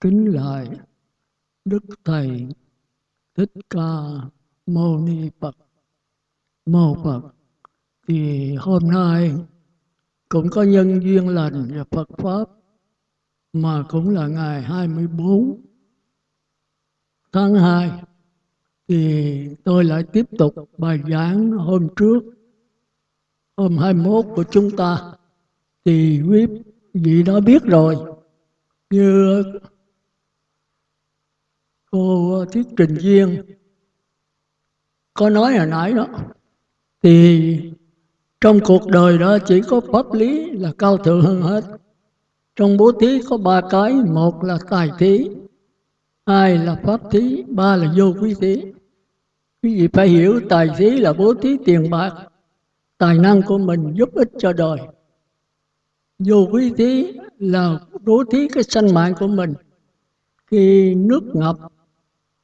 kính lại Đức Thầy Thích Ca Mâu Ni Phật. Mô Phật. Thì hôm nay cũng có nhân duyên lành và Phật Pháp, mà cũng là ngày 24 tháng 2 thì tôi lại tiếp tục bài giảng hôm trước hôm 21 của chúng ta, thì quý vị đã biết rồi, như cô thuyết trình viên có nói hồi nãy đó, thì trong cuộc đời đó chỉ có pháp lý là cao thượng hơn hết. Trong bố thí có ba cái, một là tài thí, hai là pháp thí, ba là vô quý thí. Quý vị phải hiểu tài thí là bố thí tiền bạc, tài năng của mình giúp ích cho đời. Vô quý thí là bố thí cái sanh mạng của mình. Khi nước ngập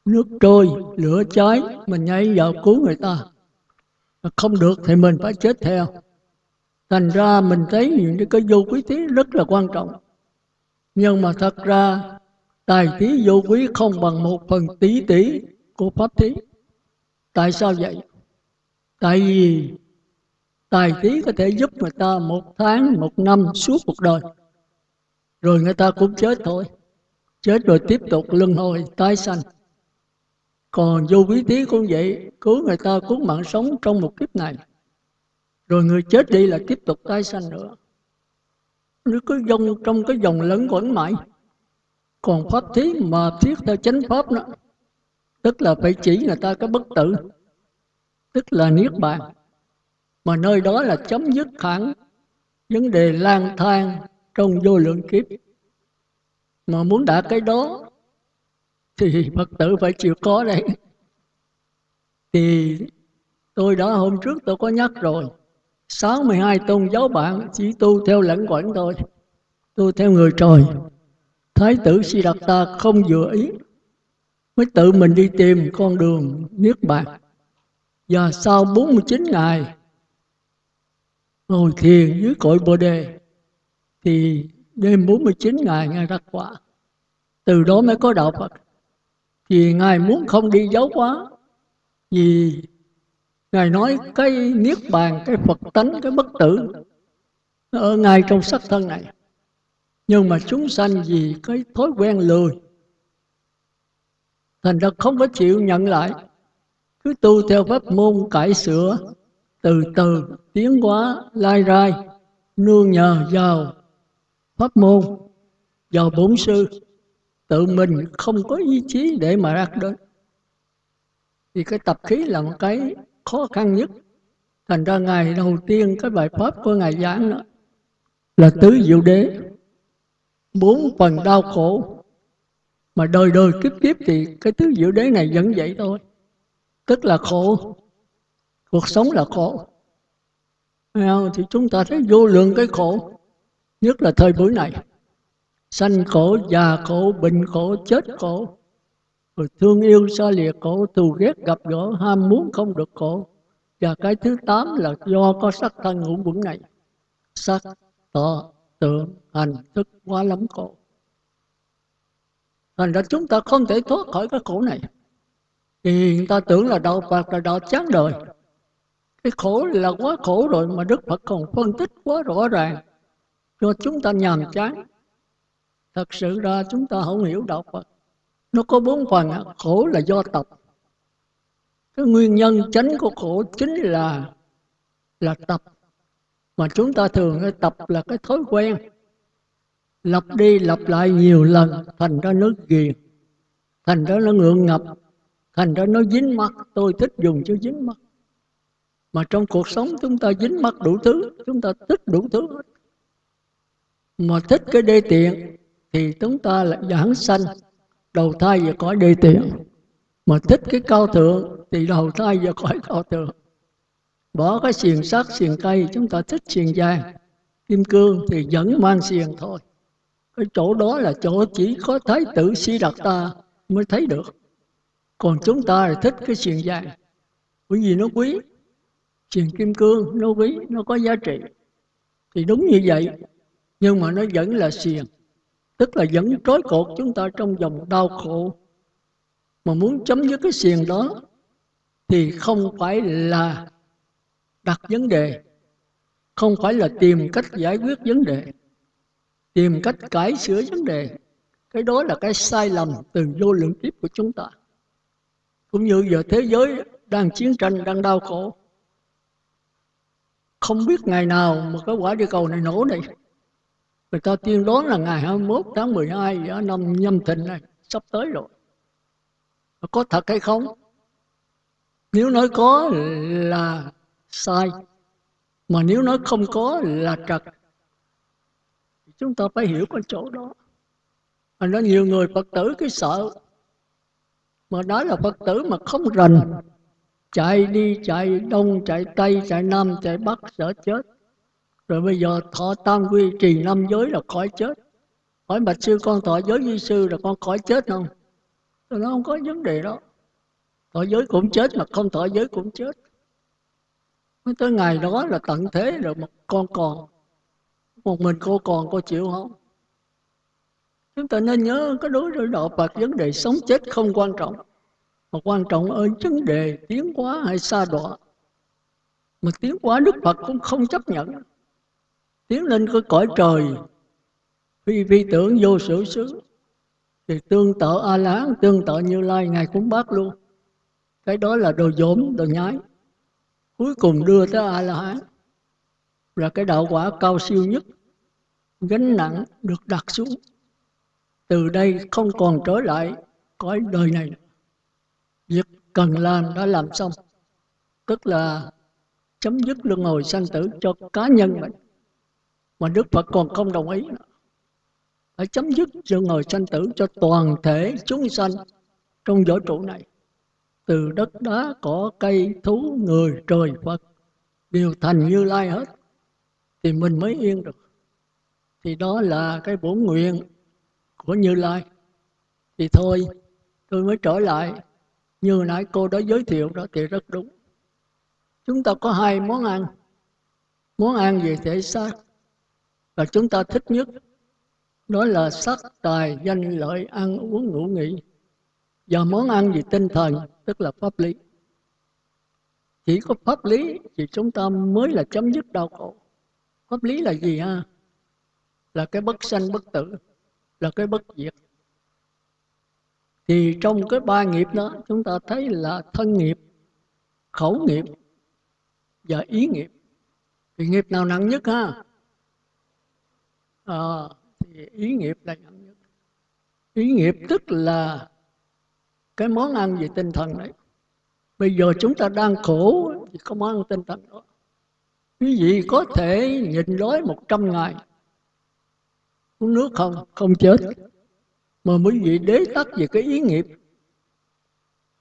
nước trôi, lửa cháy mình nhảy vào cứu người ta. Không được thì mình phải chết theo. Thành ra mình thấy những cái vô quý thí rất là quan trọng. Nhưng mà thật ra, tài thí vô quý không bằng một phần tỷ tỷ của pháp thí. Tại sao vậy? Tại vì tài thí có thể giúp người ta một tháng, một năm suốt cuộc đời. Rồi người ta cũng chết thôi. Chết rồi tiếp tục luân hồi, tái sanh còn vô quý thí cũng vậy, cứu người ta cứu mạng sống trong một kiếp này. Rồi người chết đi là tiếp tục tái sanh nữa. Nó cứ dông trong cái dòng lẫn quẩn mãi, còn pháp thí mà thiết theo chánh pháp đó, tức là phải chỉ người ta cái bất tử, tức là niết bàn. Mà nơi đó là chấm dứt hẳn vấn đề lang thang trong vô lượng kiếp. Mà muốn đạt cái đó thì Phật tử phải chịu có đấy. Thì tôi đã hôm trước tôi có nhắc rồi. 62 tôn giáo bạn chỉ tu theo lãnh quẩn thôi. Tu theo người trời. Thái tử Siddhartha không vừa ý, mới tự mình đi tìm con đường Niết Bàn. Và sau 49 ngày, ngồi thiền dưới cội Bồ Đề, thì đêm 49 ngày Ngài đắc quả. Từ đó mới có đạo Phật vì Ngài muốn không đi giáo hóa. Vì Ngài nói cái Niết Bàn, cái Phật tánh, cái bất tử ở ngay trong sắc thân này. Nhưng mà chúng sanh vì cái thói quen lười Thành ra không có chịu nhận lại. Cứ tu theo pháp môn cải sửa Từ từ tiến hóa lai rai Nương nhờ vào pháp môn Vào bổn sư. Tự mình không có ý chí để mà đạt đến Thì cái tập khí là một cái khó khăn nhất. Thành ra ngày đầu tiên cái bài pháp của Ngài giảng đó Là tứ diệu đế, Bốn phần đau khổ. Mà đời đời kiếp kiếp thì cái tứ diệu đế này vẫn vậy thôi. Tức là khổ, Cuộc sống là khổ. Thì chúng ta thấy vô lượng cái khổ, Nhất là thời buổi này. Sanh khổ, già khổ, bệnh khổ, chết khổ rồi thương yêu xa lìa khổ, thù ghét gặp gỡ, ham muốn không được khổ. Và cái thứ tám là do có sắc thân ngũ quẩn này. Sắc, tỏ tượng, hành, thức quá lắm khổ. Thành ra chúng ta không thể thoát khỏi cái khổ này. Thì người ta tưởng là đạo Phật là đạo chán đời. Cái khổ là quá khổ rồi mà Đức Phật còn phân tích quá rõ ràng cho chúng ta nhàm chán. Thật sự ra chúng ta không hiểu đạo Phật. Nó có bốn phần, khổ là do tập. Cái nguyên nhân chánh của khổ chính là là tập. Mà chúng ta thường tập là cái thói quen. Lặp đi lặp lại nhiều lần, thành ra nó ghiền. Thành ra nó ngượng ngập. Thành ra nó dính mắt. Tôi thích dùng chữ dính mắt. Mà trong cuộc sống chúng ta dính mắt đủ thứ. Chúng ta thích đủ thứ. Mà thích cái đê tiện thì chúng ta lại giảng sanh. Đầu thai về cõi đi tiện. Mà thích cái cao thượng, thì đầu thai về cõi cao thượng. Bỏ cái xiềng sắt, xiềng cây, chúng ta thích xiềng vàng. Kim cương thì vẫn mang xiềng thôi. Cái chỗ đó là chỗ chỉ có thái tử si đạt ta mới thấy được. Còn chúng ta là thích cái xiềng vàng. Bởi vì nó quý. Xiềng kim cương, nó quý, nó có giá trị. Thì đúng như vậy. Nhưng mà nó vẫn là xiềng tức là vẫn trói cột chúng ta trong dòng đau khổ. mà muốn chấm dứt cái xiềng đó thì không phải là đặt vấn đề. không phải là tìm cách giải quyết vấn đề. tìm cách cải sửa vấn đề. cái đó là cái sai lầm từ vô lượng kiếp của chúng ta. cũng như giờ thế giới đang chiến tranh đang đau khổ. Không biết ngày nào mà cái quả địa cầu này nổ này người ta tiên đoán là ngày 21 tháng 12 ở năm nhâm thìn này. Sắp tới rồi. Có thật hay không? Nếu nói có là sai mà nếu nói không có là trật chúng ta phải hiểu cái chỗ đó. Mà nó nhiều người phật tử cái sợ mà đó là phật tử mà không rành. Chạy đi chạy đông chạy tây chạy nam chạy bắc sợ chết rồi bây giờ thọ tam quy trì năm giới là khỏi chết. Hỏi bạch sư, con thọ giới di sư là con khỏi chết không? Rồi nó không có vấn đề đó. Thọ giới cũng chết mà không thọ giới cũng chết. Mới tới ngày đó là tận thế rồi mà con còn. Một mình cô còn, cô chịu không? Chúng ta nên nhớ cái đối với đạo Phật, vấn đề sống chết không quan trọng. Mà quan trọng ở vấn đề tiến hóa hay xa đọa. Mà tiến hóa Đức Phật cũng không chấp nhận tiến lên cái cõi trời. Phi phi tưởng vô sự xứ thì tương tự a la tương tự như lai, ngài cũng bác luôn. Cái đó là đồ dỗm, đồ nhái. Cuối cùng đưa tới a la hán là cái đạo quả cao siêu nhất. Gánh nặng được đặt xuống. Từ đây không còn trở lại cõi đời này. Việc cần làm đã làm xong. Tức là chấm dứt luân hồi sanh tử cho cá nhân mình mà Đức Phật còn không đồng ý phải chấm dứt sự ngồi sanh tử cho toàn thể chúng sanh trong vũ trụ này. Từ đất đá, cỏ, cây, thú, người, trời, Phật đều thành như lai hết, thì mình mới yên được. Thì đó là cái bổn nguyện của Như Lai. Thì thôi, tôi mới trở lại. Như nãy cô đã giới thiệu đó thì rất đúng. Chúng ta có hai món ăn. Món ăn về thể xác và chúng ta thích nhất đó là sắc tài, danh lợi, ăn uống, ngủ nghỉ. Và món ăn về tinh thần, tức là pháp lý. Chỉ có pháp lý thì chúng ta mới là chấm dứt đau khổ. Pháp lý là gì ha? Là cái bất sanh, bất tử, là cái bất diệt. Thì trong cái ba nghiệp đó, chúng ta thấy là thân nghiệp, khẩu nghiệp và ý nghiệp. Thì nghiệp nào nặng nhất ha? À, thì ý nghiệp là nặng nhất ý nghiệp tức là cái món ăn về tinh thần đấy. Bây giờ chúng ta đang khổ thì có món ăn tinh thần đó. Quý vị có thể nhịn đói một trăm ngày. Uống nước không? Không chết. Mà quý vị đế tắc về cái ý nghiệp.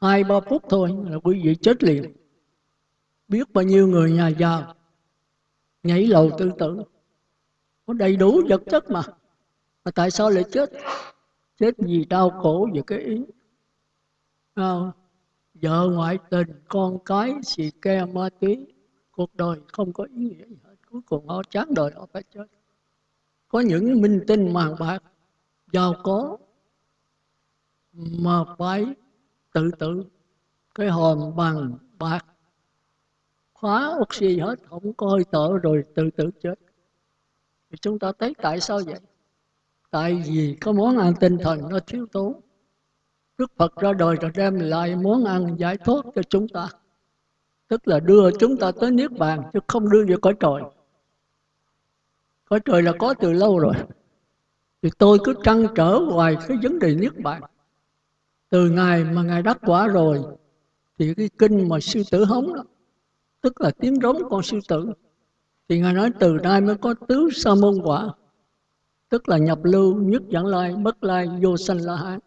Hai ba phút thôi là quý vị chết liền. Biết bao nhiêu người nhà giàu. Nhảy lầu tự tử có đầy đủ vật chất mà. Mà tại sao lại chết? Chết vì đau khổ về cái ý. À, vợ ngoại tình con cái xì ke ma túy. Cuộc đời không có ý nghĩa gì hết. Cuối cùng họ chán đời họ phải chết. Có những minh tinh màng bạc giàu có mà phải tự tử. Cái hòm bằng bạc khóa oxy hết không có hơi thở rồi tự tử chết thì chúng ta thấy tại sao vậy? Tại vì có món ăn tinh thần nó thiếu tốn Đức Phật ra đời rồi đem lại món ăn giải thoát cho chúng ta. Tức là đưa chúng ta tới niết bàn chứ không đưa về cõi trời. Cõi trời là có từ lâu rồi. Thì tôi cứ trăn trở hoài cái vấn đề niết bàn. Từ ngày mà ngài đắc quả rồi thì cái kinh mà sư tử hống đó tức là tiếng rống con sư tử thì ngài nói từ nay mới có tứ sa môn quả tức là nhập lưu nhất dẫn lai bất lai vô sanh la hán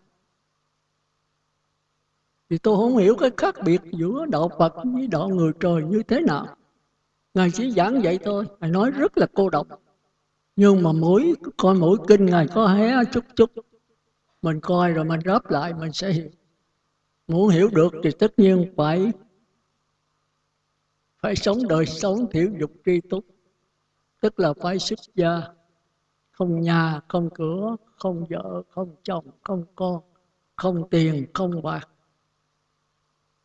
thì tôi không hiểu cái khác biệt giữa đạo Phật với đạo người trời như thế nào. Ngài chỉ giảng vậy thôi, Ngài nói rất là cô độc. Nhưng mà mỗi coi mỗi kinh Ngài có hé chút chút. Mình coi rồi mình ráp lại mình sẽ hiểu. Muốn hiểu được thì tất nhiên phải phải sống đời sống thiểu dục tri túc. Tức là phải xuất gia, không nhà không cửa không vợ không chồng không con không tiền không bạc.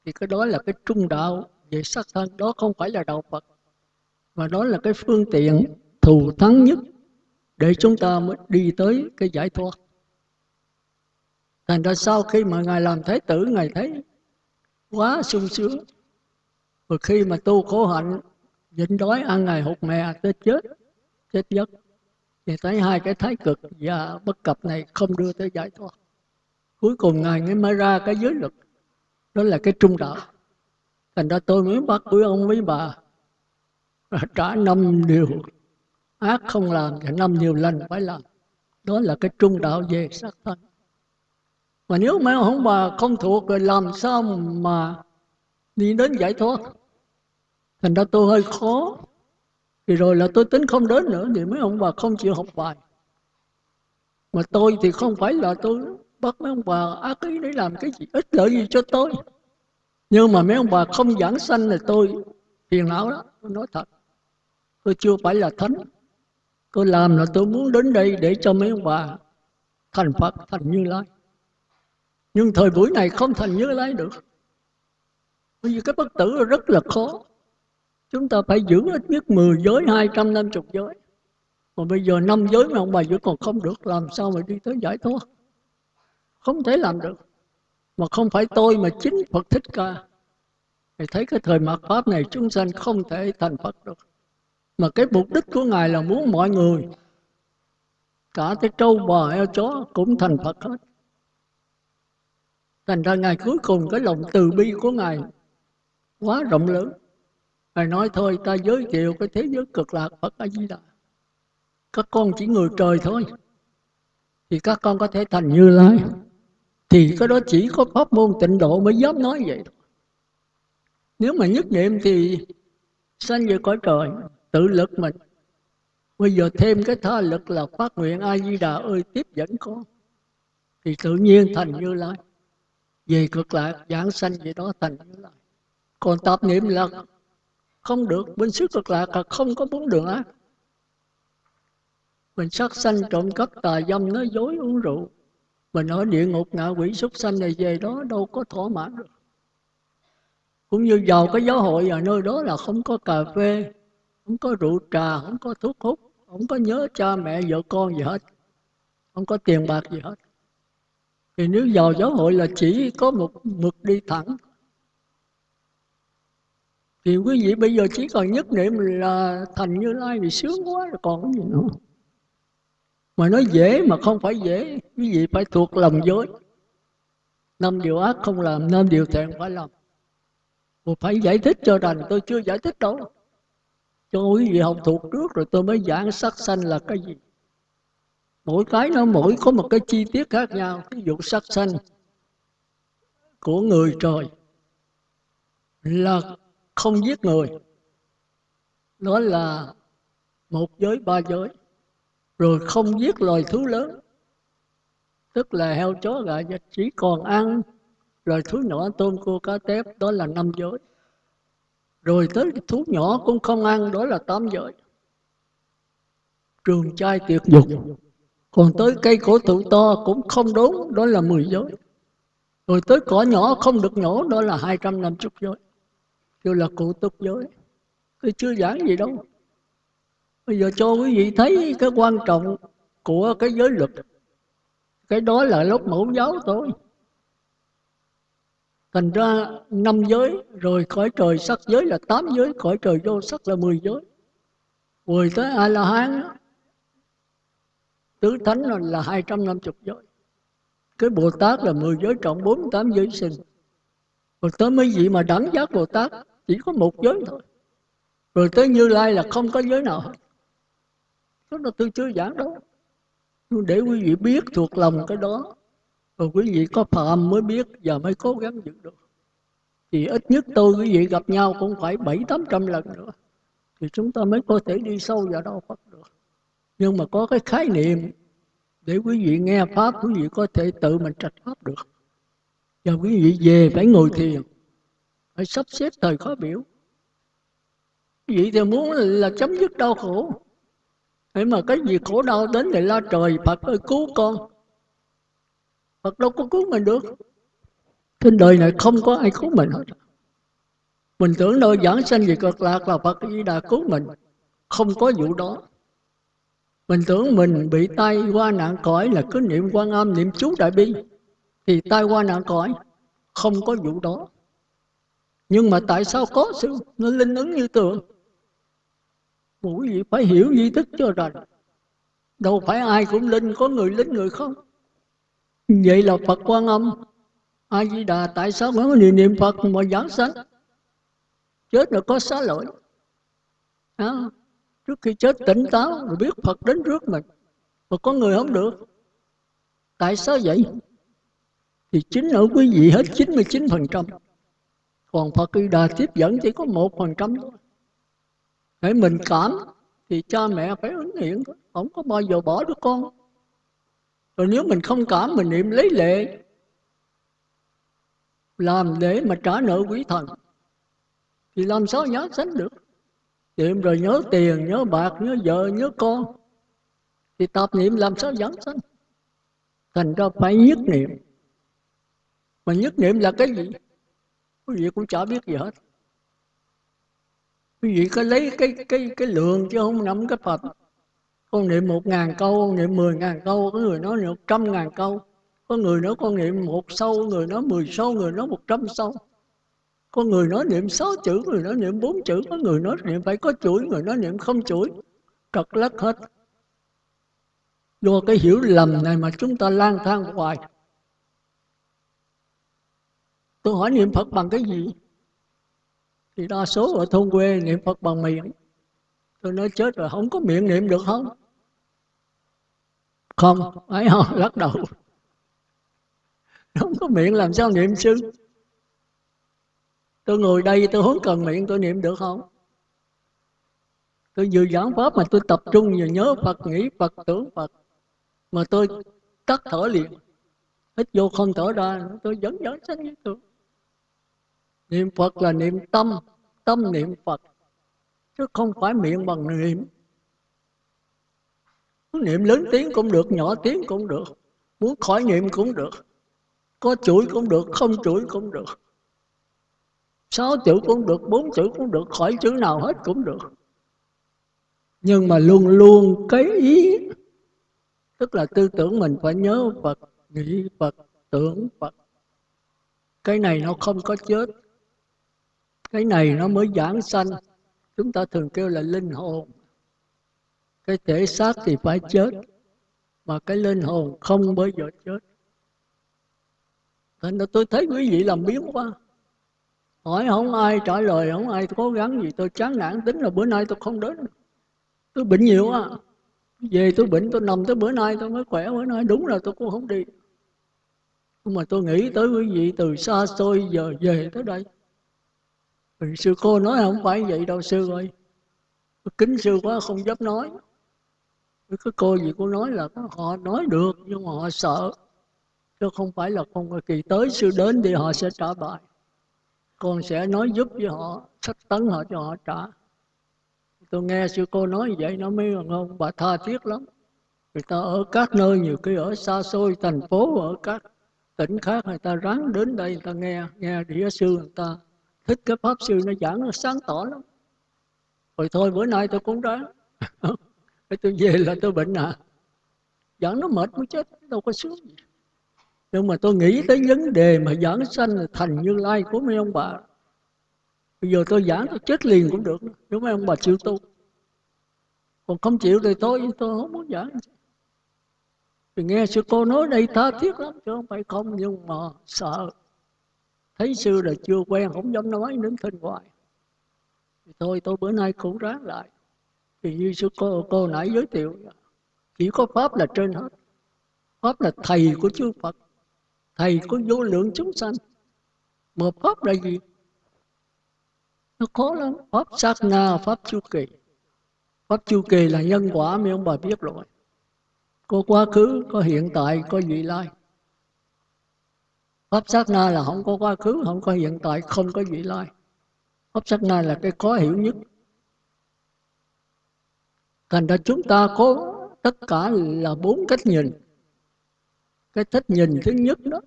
Thì cái đó là cái trung đạo. Về sắc thân đó không phải là đạo Phật mà đó là cái phương tiện thù thắng nhất để chúng ta mới đi tới cái giải thoát. Thành ra sau khi mà ngài làm thái tử ngài thấy quá sung sướng và khi mà tu khổ hạnh, nhịn đói, ăn ngày hụt mè tới chết chết giấc, thì thấy hai cái thái cực và bất cập này không đưa tới giải thoát. Cuối cùng ngài mới mới ra cái giới luật, đó là cái trung đạo. Thành ra tôi mới bắt quý ông với bà, trả năm điều ác không làm và năm điều lành phải làm. Đó là cái trung đạo về sắc thân. Mà nếu mấy ông bà không thuộc rồi làm sao mà đi đến giải thoát? Thành ra tôi hơi khó. Thì rồi là tôi tính không đến nữa, thì mấy ông bà không chịu học bài. Mà tôi thì không phải là tôi bắt mấy ông bà ác ý để làm cái gì, ích lợi gì cho tôi. Nhưng mà mấy ông bà không giảng sanh là tôi phiền não đó tôi nói thật. Tôi chưa phải là thánh. Tôi làm là tôi muốn đến đây để cho mấy ông bà thành phật, thành như lai. Nhưng thời buổi này không thành như lai được. Bởi vì cái bất tử rất là khó chúng ta phải giữ ít nhất 10 giới 250 giới. Mà bây giờ năm giới mà ông bà vẫn còn không được, làm sao mà đi tới giải thoát? Không thể làm được. Mà không phải tôi mà chính Phật Thích Ca. Thì thấy cái thời mạt Pháp này, chúng sanh không thể thành Phật được. Mà cái mục đích của Ngài là muốn mọi người, cả cái trâu, bò, heo, chó cũng thành Phật hết. Thành ra Ngài cuối cùng, cái lòng từ bi của Ngài quá rộng lớn. Ngài nói thôi ta giới thiệu cái thế giới cực lạc Phật A Di Đà. Các con chỉ người trời thôi. Thì các con có thể thành như lai. Thì cái đó chỉ có pháp môn tịnh độ mới dám nói vậy thôi. Nếu mà nhất niệm thì sanh về cõi trời, tự lực mình. Bây giờ thêm cái tha lực là phát nguyện A Di Đà ơi tiếp dẫn con. Thì tự nhiên thành như lai. Về cực lạc giảng sanh vậy đó thành như lai. Còn tập niệm là không được, bên xứ cực lạc là không có bốn đường ác. Mình sát sanh trộm cắp tà dâm, nói dối uống rượu. Mình ở địa ngục ngạ quỷ súc sanh này, về đó đâu có thỏa mãn được. Cũng như vào cái giáo hội ở nơi đó là không có cà phê, không có rượu trà, không có thuốc hút, không có nhớ cha mẹ, vợ con gì hết. Không có tiền bạc gì hết. Thì nếu vào giáo hội là chỉ có một mực đi thẳng thì quý vị bây giờ chỉ còn nhất niệm là thành như lai thì sướng quá rồi còn cái gì nữa. Mà nói dễ mà không phải dễ, quý vị phải thuộc lòng giới. Năm điều ác không làm, năm điều thiện phải làm. Mà phải giải thích cho rằng tôi chưa giải thích đâu. Cho quý vị học thuộc trước rồi tôi mới giảng sắc sanh là cái gì. Mỗi cái nó mỗi có một cái chi tiết khác nhau. Ví dụ sắc sanh của người trời là không giết người. Đó là một giới, ba giới. Rồi không giết loài thú lớn. Tức là heo chó, gà, vịt, chỉ còn ăn loài thú nhỏ, tôm, cua, cá, tép. Đó là năm giới. Rồi tới thú nhỏ cũng không ăn, đó là tám giới. Trường trai tuyệt dục. Còn tới cây cổ thụ to cũng không đốn, đó là mười giới. Rồi tới cỏ nhỏ không được nhổ đó là hai trăm năm chục giới kêu là cụ tục giới tôi chưa giảng gì đâu. Bây giờ cho quý vị thấy cái quan trọng của cái giới luật. Cái đó là lớp mẫu giáo thôi. Thành ra năm giới, rồi cõi trời sắc giới là tám giới, cõi trời vô sắc là mười giới. Mười tới a la hán tứ thánh là hai trăm năm chục giới. Cái bồ tát là mười giới trọng, bốn tám giới sinh. Rồi tới mấy vị mà đẳng giác bồ tát chỉ có một giới thôi. Rồi tới như lai là không có giới nào hết. Đó là tôi chưa giảng đó nhưng để quý vị biết thuộc lòng cái đó, rồi quý vị có phạm mới biết và mới cố gắng giữ được. Thì ít nhất tôi quý vị gặp nhau cũng phải bảy, tám trăm lần nữa. Thì chúng ta mới có thể đi sâu vào đâu Phật được. Nhưng mà có cái khái niệm, để quý vị nghe pháp, quý vị có thể tự mình trạch pháp được. Và quý vị về phải ngồi thiền phải sắp xếp thời khó biểu. Vậy thì muốn là chấm dứt đau khổ. Thế mà cái gì khổ đau đến thì la trời, Phật ơi, cứu con. Phật đâu có cứu mình được. Trên đời này không có ai cứu mình hết. Mình tưởng nơi giảng sanh về cực lạc là Phật Di Đà cứu mình. Không có vụ đó. Mình tưởng mình bị tai qua nạn cõi là cứ niệm quan âm, niệm chú đại bi. Thì tai qua nạn cõi, Không có vụ đó. Nhưng mà tại sao có sự nó linh ứng như tượng quý vị phải hiểu di thức cho rành. Đâu phải ai cũng linh Có người linh người không? Vậy là Phật quan âm. A Di Đà tại sao có niệm niệm Phật mà giảng sanh? Chết rồi có xá lỗi à, Trước khi chết tỉnh táo Rồi biết Phật đến trước mình. Mà có người không được. Tại sao vậy? Thì chính ở quý vị hết 99% còn Phật Di Đà tiếp dẫn chỉ có một phần trăm thôi. Để mình cảm, Thì cha mẹ phải ứng hiện Không có bao giờ bỏ đứa con. Rồi nếu mình không cảm, mình niệm lấy lệ. Làm để mà trả nợ quý thần, thì làm sao nhớ sánh được? Niệm rồi nhớ tiền, nhớ bạc, nhớ vợ, nhớ con, thì tập niệm làm sao dẫn sanh? Thành ra phải nhất niệm. Mà nhất niệm là cái gì? Quý vị cũng chả biết gì hết. Quý vị có lấy cái cái cái lượng chứ không nắm cái phật. Con niệm một ngàn câu, con niệm mười ngàn câu, có người nói một trăm ngàn câu. Có người nói con niệm một sâu, người nói mười sâu, người nói một trăm sâu. Có người nói niệm sáu chữ, người nói niệm bốn chữ. Có người nói niệm phải có chuỗi, người nói niệm không chuỗi. Trật lất hết. Do cái hiểu lầm này mà chúng ta lang thang hoài tôi hỏi niệm phật bằng cái gì? Thì đa số ở thôn quê niệm phật bằng miệng. Tôi nói chết rồi, không có miệng niệm được không? Không, ấy không lắc đầu. Không có miệng làm sao niệm sư tôi ngồi đây, tôi không cần miệng tôi niệm được không? Tôi vừa giảng pháp mà tôi tập trung vừa nhớ phật, nghĩ phật, tưởng phật. Mà tôi tắt thở liền. Hít vô không thở ra, tôi vẫn vẫn sanh như thường niệm phật là niệm tâm tâm niệm phật, chứ không phải miệng bằng niệm. Niệm lớn tiếng cũng được, nhỏ tiếng cũng được, muốn khỏi niệm cũng được, có chuỗi cũng được, không chuỗi cũng được. Sáu chữ cũng được, bốn chữ cũng được, khỏi chữ nào hết cũng được. Nhưng mà luôn luôn cái ý, tức là tư tưởng mình phải nhớ Phật, nghĩ Phật, tưởng Phật. Cái này nó không có chết cái này nó mới giảng sanh. chúng ta thường kêu là linh hồn. Cái thể xác thì phải chết mà cái linh hồn không bao giờ chết. Thành ra tôi thấy quý vị làm biến quá. Hỏi không ai trả lời không ai cố gắng gì. Tôi chán nản tính là bữa nay tôi không đến. Tôi bệnh nhiều á về tôi bệnh tôi nằm tới bữa nay tôi mới khỏe bữa nay đúng là tôi cũng không đi. Nhưng mà tôi nghĩ tới quý vị từ xa xôi giờ về tới đây thì sư cô nói không phải vậy đâu, sư ơi. Kính sư quá không dám nói. Cái cô gì cô nói là họ nói được, nhưng mà họ sợ. Chứ không phải là không kỳ tới, sư đến thì họ sẽ trả bài. Con sẽ nói giúp với họ, sách tấn họ cho họ trả. Tôi nghe sư cô nói vậy nó mới không bà tha thiết lắm. Người ta ở các nơi nhiều khi ở xa xôi, thành phố, ở các tỉnh khác người ta ráng đến đây người ta nghe nghe đĩa sư người ta thích cái pháp sư nó giảng nó sáng tỏ lắm. Rồi thôi, bữa nay tôi cũng ráng tôi về là tôi bệnh à. Giảng nó mệt mới chết, đâu có sướng gì. Nhưng mà tôi nghĩ tới vấn đề mà giảng sanh là thành như lai của mấy ông bà. Bây giờ tôi giảng tôi chết liền cũng được nếu mấy ông bà chịu tu. Còn không chịu thì tôi tôi không muốn giảng. Thì nghe sư cô nói đây tha thiết lắm, chứ không phải không, nhưng mà sợ thấy sư là chưa quen không dám nói đến thân hoài thì thôi tôi bữa nay cũng ráng lại. Thì như sư cô, cô nãy giới thiệu chỉ có pháp là trên hết. Pháp là thầy của chư phật thầy của vô lượng chúng sanh. Mà pháp là gì? Nó khó lắm. Pháp sát na pháp chu kỳ. Pháp chu kỳ là nhân quả mấy ông bà biết rồi. Có quá khứ có hiện tại có vị lai pháp sát na là không có quá khứ, không có hiện tại, không có vị lai. Pháp sát na là cái khó hiểu nhất. Thành ra chúng ta có tất cả là bốn cách nhìn. Cái cách nhìn thứ nhất đó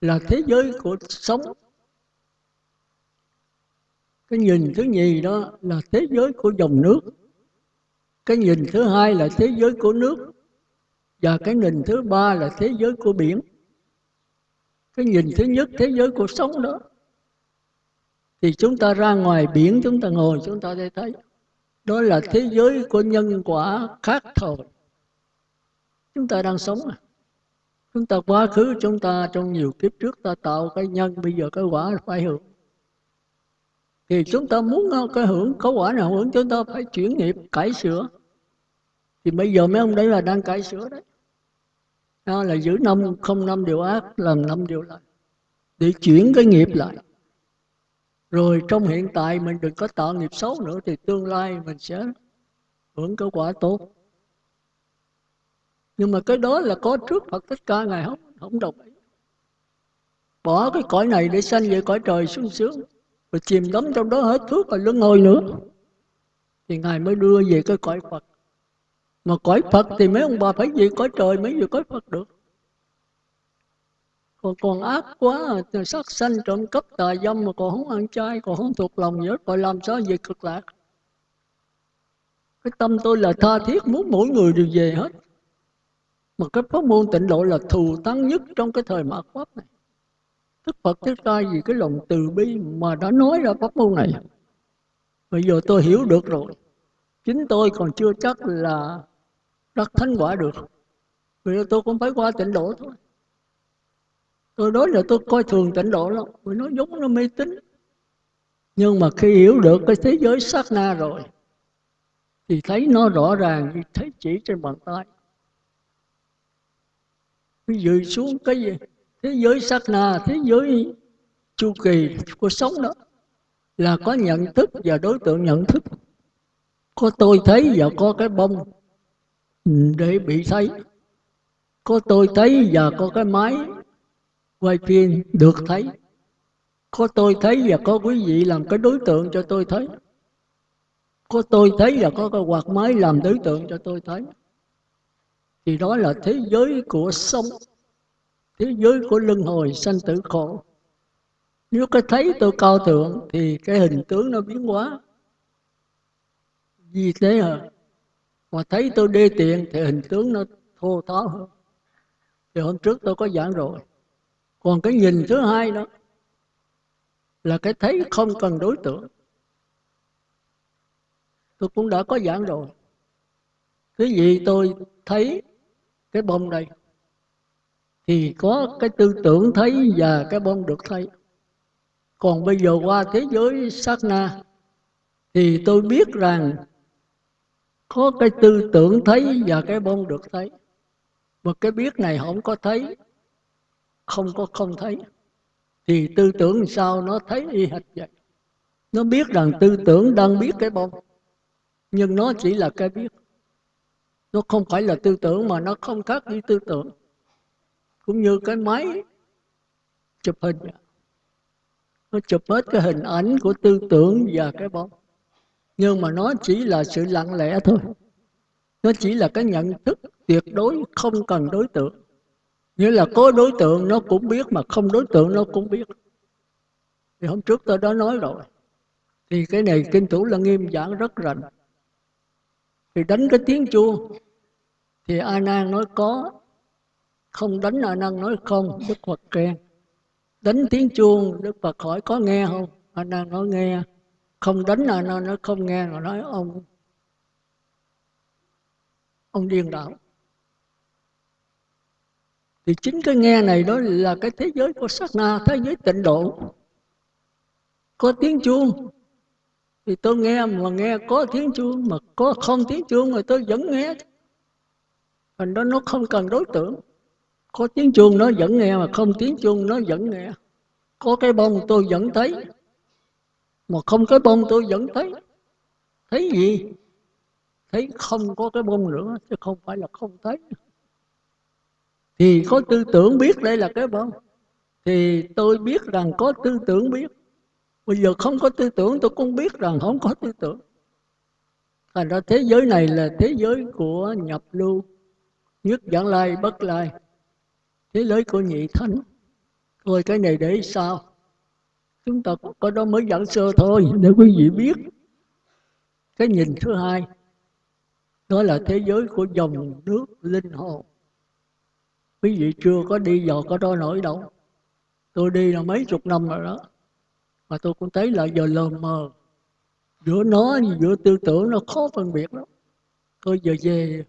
là thế giới của sống. Cái nhìn thứ nhì đó là thế giới của dòng nước. Cái nhìn thứ hai là thế giới của nước. Và cái nhìn thứ ba là thế giới của biển cái nhìn thứ nhất, thế giới cuộc sống đó. Thì chúng ta ra ngoài biển, chúng ta ngồi, chúng ta sẽ thấy. Đó là thế giới của nhân quả khác thời chúng ta đang sống à? Chúng ta quá khứ, chúng ta trong nhiều kiếp trước, ta tạo cái nhân, bây giờ cái quả phải hưởng. Thì chúng ta muốn cái hưởng, có quả nào hưởng, chúng ta phải chuyển nghiệp, cải sửa. Thì bây giờ mấy ông đấy là đang cải sửa đấy đó là giữ năm, không năm điều ác, làm năm điều lành, để chuyển cái nghiệp lại. Rồi trong hiện tại mình đừng có tạo nghiệp xấu nữa, thì tương lai mình sẽ hưởng kết quả tốt. Nhưng mà cái đó là có trước Phật Thích Ca, Ngài không không đồng ý. Bỏ cái cõi này để sanh về cõi trời sung sướng, rồi chìm đắm trong đó hết thuốc và luân hồi nữa, thì Ngài mới đưa về cái cõi Phật mà cõi Phật thì mấy ông bà phải gì? Cõi trời mới vừa cõi Phật được. Còn còn ác quá sát sanh, trộm cắp, tà dâm mà còn không ăn chay, còn không thuộc lòng nhớ rồi làm sao về cực lạc. Cái tâm tôi là tha thiết, muốn mỗi người đều về hết. Mà cái pháp môn tịnh độ là thù thắng nhất trong cái thời mạt pháp này. Đức Phật Thích Ca vì cái lòng từ bi mà đã nói ra pháp môn này. Bây giờ tôi hiểu được rồi. Chính tôi còn chưa chắc là đắc thánh quả được. Vì tôi cũng phải qua tịnh độ thôi. Tôi nói là tôi coi thường tịnh độ lắm. Vì nó giống nó mê tín. Nhưng mà khi hiểu được cái thế giới sát na rồi, thì thấy nó rõ ràng như thấy chỉ trên bàn tay. Cái dự xuống cái gì? Thế giới sát na, thế giới chu kỳ của sống đó là có nhận thức và đối tượng nhận thức. Có tôi thấy và có cái bông để bị thấy có tôi thấy và có cái máy. Quay phim được thấy. Có tôi thấy và có quý vị làm cái đối tượng cho tôi thấy. Có tôi thấy và có cái quạt máy làm đối tượng cho tôi thấy. Thì đó là thế giới của sống thế giới của luân hồi sanh tử khổ. Nếu cái thấy tôi cao thượng thì cái hình tướng nó biến hóa. Vì thế à mà thấy tôi đê tiện thì hình tướng nó thô tháo hơn. Thì hôm trước tôi có giảng rồi. Còn cái nhìn thứ hai đó là cái thấy không cần đối tượng. Tôi cũng đã có giảng rồi. Cái gì tôi thấy cái bông đây thì có cái tư tưởng thấy và cái bông được thấy. Còn bây giờ qua thế giới sát na thì tôi biết rằng có cái tư tưởng thấy và cái bông được thấy. Mà cái biết này không có thấy, không có không thấy. Thì tư tưởng sao nó thấy y hệt vậy? Nó biết rằng tư tưởng đang biết cái bông, nhưng nó chỉ là cái biết. Nó không phải là tư tưởng mà nó không khác với tư tưởng. Cũng như cái máy chụp hình. Nó chụp hết cái hình ảnh của tư tưởng và cái bóng nhưng mà nó chỉ là sự lặng lẽ thôi. Nó chỉ là cái nhận thức tuyệt đối không cần đối tượng. Nghĩa là có đối tượng nó cũng biết mà không đối tượng nó cũng biết. Thì hôm trước tôi đã nói rồi. Thì cái này kinh thủ là nghiêm giảng rất rành. Thì đánh cái tiếng chuông. Thì a nan nói có. Không đánh a nan nói không, đức phật khen. Đánh tiếng chuông, đức phật hỏi có nghe không? A nan nói nghe không đánh nó nó, nó không nghe rồi nói ông ông điên đạo thì chính cái nghe này đó là cái thế giới của sát na thế giới tịnh độ. Có tiếng chuông thì tôi nghe mà nghe có tiếng chuông mà có không tiếng chuông mà tôi vẫn nghe. Thành đó nó không cần đối tượng. Có tiếng chuông nó vẫn nghe mà không tiếng chuông nó vẫn nghe. Có cái bông tôi vẫn thấy mà không cái bông tôi vẫn thấy. Thấy gì? Thấy không có cái bông nữa, chứ không phải là không thấy. Thì có tư tưởng biết đây là cái bông thì tôi biết rằng có tư tưởng biết. Bây giờ không có tư tưởng, tôi cũng biết rằng không có tư tưởng. Thành ra thế giới này là thế giới của nhập lưu. Nhất giảng lai, bất lai. Thế giới của nhị thánh. Thôi cái này để sao? Chúng ta có đó mới dẫn sơ thôi, để quý vị biết. Cái nhìn thứ hai, đó là thế giới của dòng nước linh hồn. Quý vị chưa có đi vào có đó nổi đâu. Tôi đi là mấy chục năm rồi đó. Mà tôi cũng thấy là giờ lờ mờ. Giữa nó giữa tư tưởng nó khó phân biệt lắm. Tôi giờ về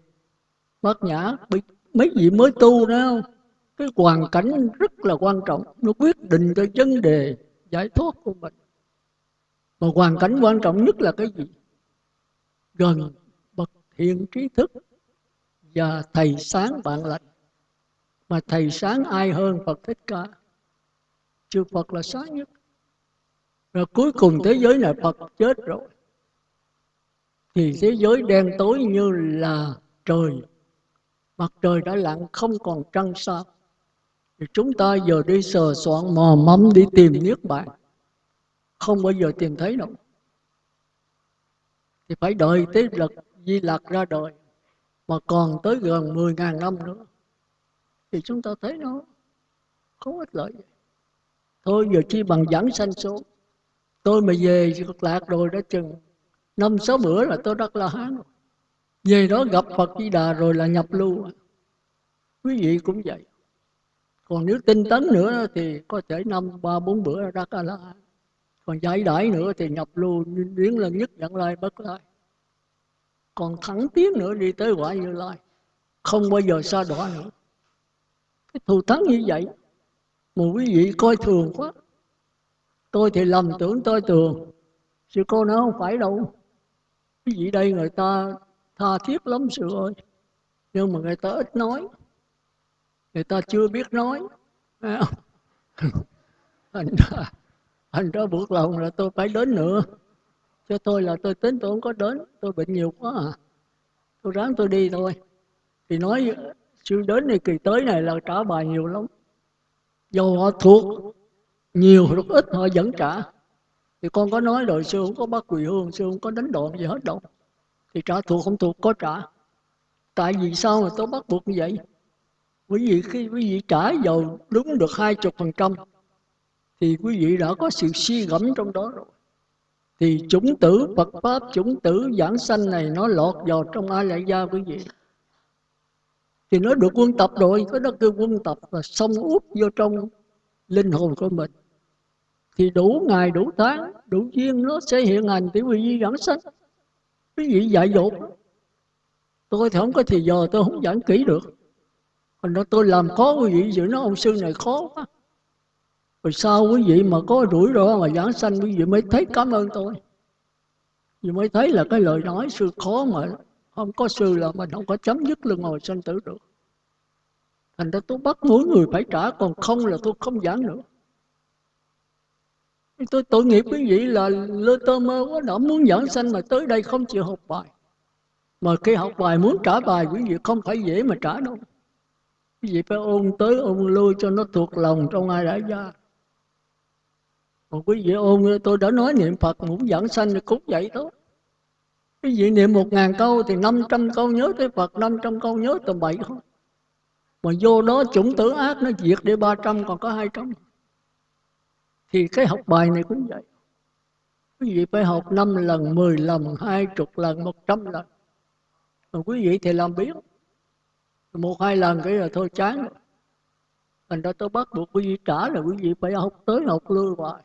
bát nhã mấy vị mới tu đó không cái hoàn cảnh rất là quan trọng. Nó quyết định cái vấn đề giải thoát của mình. Mà hoàn cảnh quan trọng nhất là cái gì? Gần bậc thiện trí thức và thầy sáng bạn lành. Mà thầy sáng ai hơn Phật Thích Ca? Chư Phật là sáng nhất. Rồi cuối cùng thế giới này Phật chết rồi. Thì thế giới đen tối như là trời. Mặt trời đã lặn không còn trăng sao thì chúng ta giờ đi sờ soạn mò mẫm đi tìm niết bàn. Không bao giờ tìm thấy đâu. Thì phải đợi tới lực, di lạc ra đời, mà còn tới gần 10.000 năm nữa. Thì chúng ta thấy nó không ích lợi. Gì thôi, giờ chi bằng giảng sanh số. Tôi mà về cực lạc rồi đã chừng năm sáu bữa là tôi đắc la hán rồi. Về đó gặp phật di đà rồi là nhập lưu. Quý vị cũng vậy còn nếu tinh tấn nữa thì có thể năm, ba, bốn bữa ra ca la còn giải đãi nữa thì nhập lưu biến lần nhất dẫn lai, bất lai. Còn thẳng tiến nữa đi tới quả như lai. Không bao giờ xa đọa nữa. Cái thù thắng như vậy mà quý vị coi thường quá. Tôi thì lầm tưởng tôi thường. Sư cô nói không phải đâu. Quý vị đây người ta tha thiết lắm sự ơi. Nhưng mà người ta ít nói người ta chưa biết nói. Thành ra thành ra buộc lòng là tôi phải đến nữa. Cho tôi là tôi tính tôi không có đến. Tôi bệnh nhiều quá à. Tôi ráng tôi đi thôi. Thì nói, sư đến này, kỳ tới này là trả bài nhiều lắm. Dù họ thuộc, nhiều hoặc ít họ vẫn trả. Thì con có nói rồi, sư không có bắt quỳ hương, sư không có đánh đòn gì hết đâu. Thì trả thuộc không thuộc, có trả. Tại vì sao mà tôi bắt buộc như vậy? Quý vị khi quý vị trả vào đúng được hai chục phần trăm thì quý vị đã có sự suy gẫm trong đó rồi thì chủng tử Phật Pháp, chủng tử giảng sanh này nó lọt vào trong ai lại gia quý vị. Thì nó được quân tập rồi, có đó kêu quân tập và xông úp vô trong linh hồn của mình. Thì đủ ngày, đủ tháng, đủ duyên nó sẽ hiện hành tiểu quý vị giảng sanh. Quý vị dạy dột. Tôi thì không có thì giờ tôi không giảng kỹ được. Còn đó tôi làm khó quý vị giữ nó ông sư này khó quá. Rồi sao quý vị mà có rủi ro mà giảng sanh quý vị mới thấy cảm ơn tôi. Vì mới thấy là cái lời nói sư khó mà không có sư là mình không có chấm dứt luân hồi sanh tử được. Thành ra tôi bắt mỗi người phải trả, còn không là tôi không giảng nữa. Tôi tội nghiệp quý vị là lơ tơ mơ quá đã muốn giảng sanh mà tới đây không chịu học bài. Mà khi học bài muốn trả bài quý vị không phải dễ mà trả đâu. Quý vị phải ôn tới ôn lui cho nó thuộc lòng trong ai đã ra. Còn quý vị ôn tôi đã nói niệm Phật muốn dẫn sanh thì cũng vậy đó. Quý vị niệm một ngàn câu thì năm trăm câu nhớ tới Phật, năm trăm câu nhớ tầm bậy không. Mà vô đó chủng tử ác nó diệt để ba trăm còn có hai trăm Thì cái học bài này cũng vậy. Quý vị phải học năm lần, mười lần, hai chục lần, một trăm lần. Còn quý vị thì làm biết. Một hai lần cái là thôi chán. Thành ra tôi bắt buộc quý vị trả là quý vị phải học tới học lưu hoài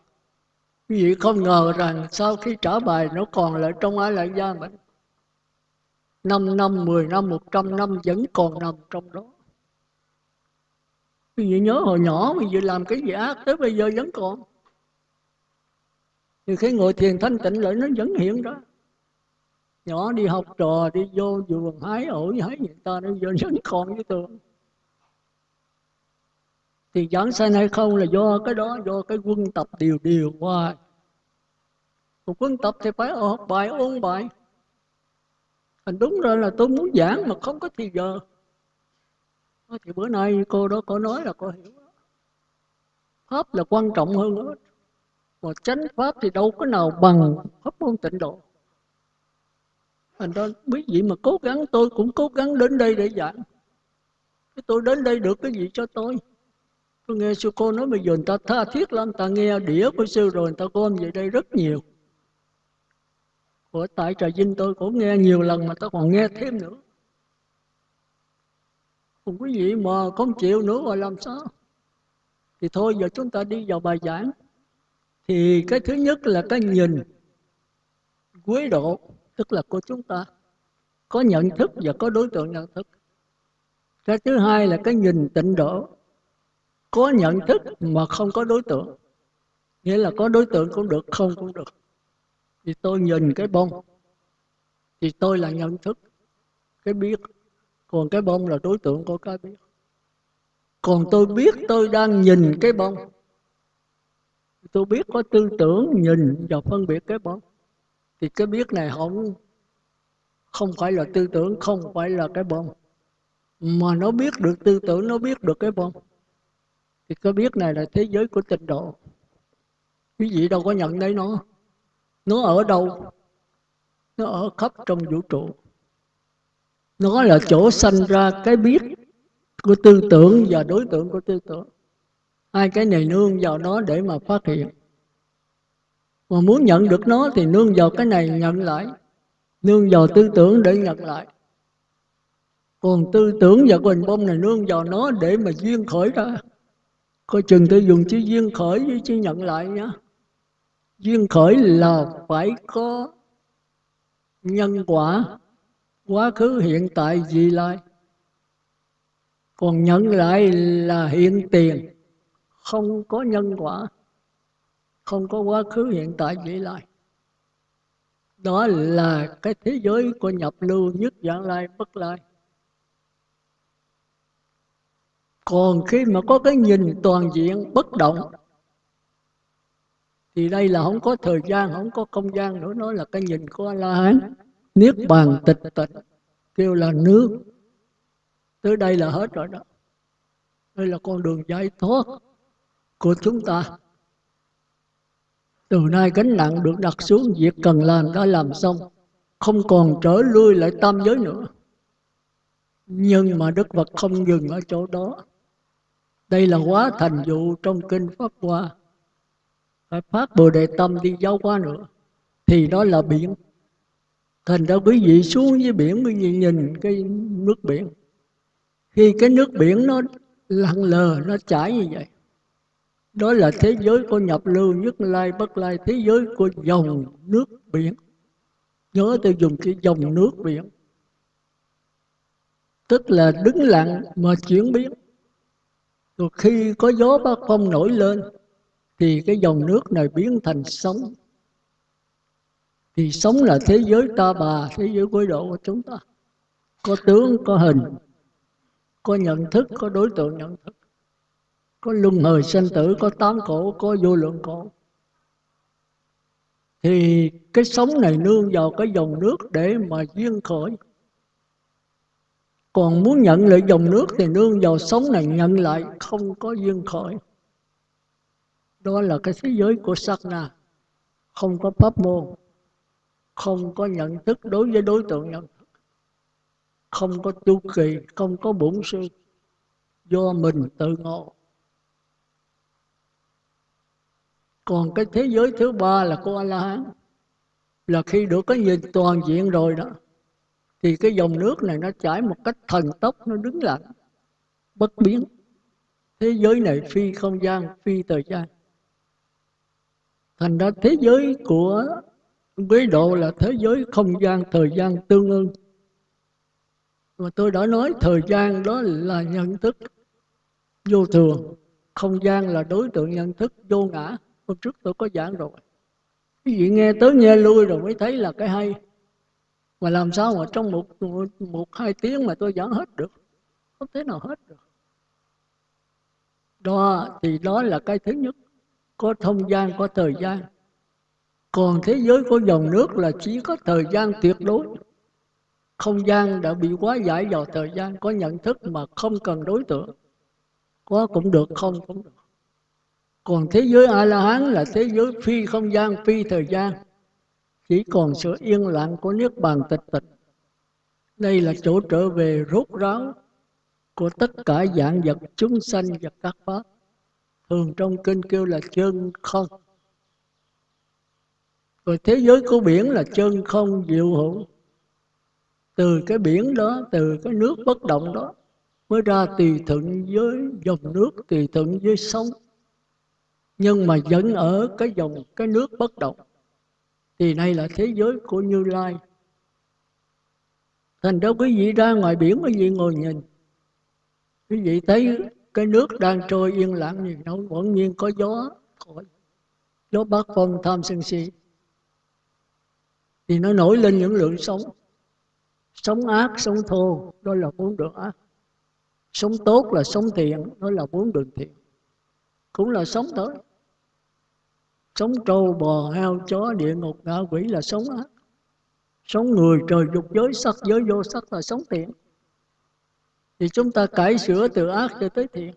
Quý vị không ngờ rằng sau khi trả bài nó còn lại trong ai lại gia mình. 5 năm, 10 năm, 100 năm vẫn còn nằm trong đó. Quý vị nhớ hồi nhỏ quý vị làm cái gì ác tới bây giờ vẫn còn. Thì khi ngồi thiền thanh tịnh lại nó vẫn hiện đó. Nhỏ đi học trò, đi vô vườn hái ổi, hái người ta nó vẫn còn với tường thì giảng sanh hay không là do cái đó do cái quân tập điều điều qua. Một quân tập thì phải học bài ôn bài. Thành đúng ra là tôi muốn giảng mà không có thì giờ. Thì bữa nay cô đó có nói là cô hiểu. Pháp là quan trọng hơn hết. Mà chánh pháp thì đâu có nào bằng pháp môn tịnh độ thành ra biết gì mà cố gắng, tôi cũng cố gắng đến đây để giảng. Cái tôi đến đây được cái gì cho tôi? Tôi nghe sư cô nói bây giờ người ta tha thiết lắm ta nghe đĩa của sư rồi người ta gom về đây rất nhiều. Của tại trà vinh tôi cũng nghe nhiều lần mà ta còn nghe thêm nữa. Còn quý vị mà không chịu nữa rồi làm sao? Thì thôi, giờ chúng ta đi vào bài giảng. Thì cái thứ nhất là cái nhìn quý độ tức là của chúng ta. Có nhận thức và có đối tượng nhận thức. Cái thứ hai là cái nhìn tịnh độ. Có nhận thức mà không có đối tượng. Nghĩa là có đối tượng cũng được, không cũng được. Thì tôi nhìn cái bông. Thì tôi là nhận thức. Cái biết. Còn cái bông là đối tượng của cái biết. Còn tôi biết tôi đang nhìn cái bông. Tôi biết có tư tưởng, nhìn và phân biệt cái bông thì cái biết này không? Không phải là tư tưởng, không phải là cái bông. Mà nó biết được tư tưởng, nó biết được cái bông. Thì cái biết này là thế giới của tịnh độ. Quý vị đâu có nhận thấy nó. Nó ở đâu? Nó ở khắp trong vũ trụ. Nó là chỗ sanh ra cái biết của tư tưởng và đối tượng của tư tưởng. Hai cái này nương vào nó để mà phát hiện mà muốn nhận được nó thì nương vào cái này nhận lại. Nương vào tư tưởng để nhận lại. Còn tư tưởng và quỳnh bông này nương vào nó để mà duyên khởi ra. Coi chừng tôi dùng chữ duyên khởi với chữ nhận lại nhá. Duyên khởi là phải có nhân quả, quá khứ, hiện tại, vị lai. Còn nhận lại là hiện tiền, không có nhân quả không có quá khứ, hiện tại vị lai đó là cái thế giới của nhập lưu nhất dạng lai bất lai. Còn khi mà có cái nhìn toàn diện, bất động, thì đây là không có thời gian, không có không gian nữa. Nó là cái nhìn của a la hán niết bàn tịch tịch, kêu là nước. Tới đây là hết rồi đó. Đây là con đường giải thoát của chúng ta từ nay gánh nặng được đặt xuống, việc cần làm đã làm xong. Không còn trở lui lại tam giới nữa. Nhưng mà đức phật không dừng ở chỗ đó. Đây là quá thành vụ trong kinh pháp hoa. Phải phát bồ đề tâm đi giáo hóa nữa. Thì đó là biển. Thành ra quý vị xuống dưới biển quý vị nhìn cái nước biển. Khi cái nước biển nó lặng lờ, nó chảy như vậy đó là thế giới của nhập lưu nhất lai, bất lai, thế giới của dòng nước biển. Nhớ tôi dùng cái dòng nước biển. Tức là đứng lặng mà chuyển biến. Rồi khi có gió bác phong nổi lên, thì cái dòng nước này biến thành sóng. Thì sống là thế giới ta bà, thế giới quấy độ của chúng ta. Có tướng, có hình, có nhận thức, có đối tượng nhận thức có luân hồi sinh tử, có tám cổ, có vô lượng cổ. Thì cái sống này nương vào cái dòng nước để mà duyên khởi. Còn muốn nhận lại dòng nước thì nương vào sống này nhận lại không có duyên khởi. Đó là cái thế giới của sát na không có pháp môn, không có nhận thức đối với đối tượng nhận thức. Không có tu kỳ, không có bổn sư. Do mình tự ngộ. Còn cái thế giới thứ ba là của a la hán là khi được cái nhìn toàn diện rồi đó, thì cái dòng nước này nó chảy một cách thần tốc, nó đứng lặng bất biến. Thế giới này phi không gian, phi thời gian. Thành ra thế giới của quý độ là thế giới không gian, thời gian tương ưng. Mà tôi đã nói thời gian đó là nhận thức vô thường. Không gian là đối tượng nhận thức vô ngã hôm trước tôi có giảng rồi. Quý vị nghe tới nghe lui rồi mới thấy là cái hay. Mà làm sao mà trong một, một, một hai tiếng mà tôi giảng hết được? Không thể nào hết được. Đó thì đó là cái thứ nhất. Có không gian có thời gian. Còn thế giới của dòng nước là chỉ có thời gian tuyệt đối. Không gian đã bị quá giải vào thời gian có nhận thức mà không cần đối tượng. Có cũng được không cũng được còn thế giới a la hán là thế giới phi không gian, phi thời gian. Chỉ còn sự yên lặng của niết bàn tịch tịch. Đây là chỗ trở về rốt ráo của tất cả dạng vật chúng sanh và các pháp. Thường trong kinh kêu là chân không. Rồi thế giới của biển là chân không diệu hữu. Từ cái biển đó, từ cái nước bất động đó, mới ra tùy thuận với dòng nước tùy thuận với sông nhưng mà vẫn ở cái dòng, cái nước bất động. Thì đây là thế giới của như lai. Thành ra quý vị ra ngoài biển quý vị ngồi nhìn. Quý vị thấy cái nước đang trôi yên lặng như nó vẫn nhiên có gió thổi gió bắc phong tham sân si. Thì nó nổi lên những lượng sống sống ác sống thô, đó là bốn đường ác. Sống tốt là sống thiện, đó là bốn đường thiện cũng là sống thôi sống trâu, bò, heo, chó, địa ngục, ngạ quỷ là sống ác sống người, trời, dục, giới, sắc, giới, vô sắc là sống thiện. Thì chúng ta cải sửa từ ác cho tới thiện.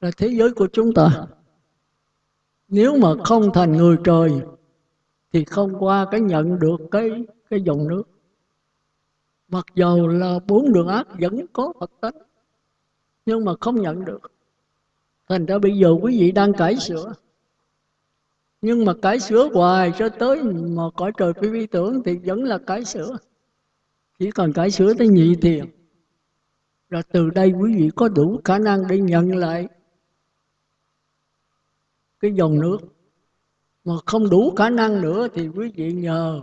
Là thế giới của chúng ta. Nếu mà không thành người trời, thì không qua cái nhận được cái cái dòng nước. Mặc dầu là bốn đường ác vẫn có Phật tánh, nhưng mà không nhận được thành ra bây giờ quý vị đang cải sửa. Nhưng mà cải sửa hoài cho tới mà cõi trời phi vi tưởng thì vẫn là cải sửa. Chỉ còn cải sửa tới nhị thiền rồi từ đây quý vị có đủ khả năng để nhận lại cái dòng nước. Mà không đủ khả năng nữa thì quý vị nhờ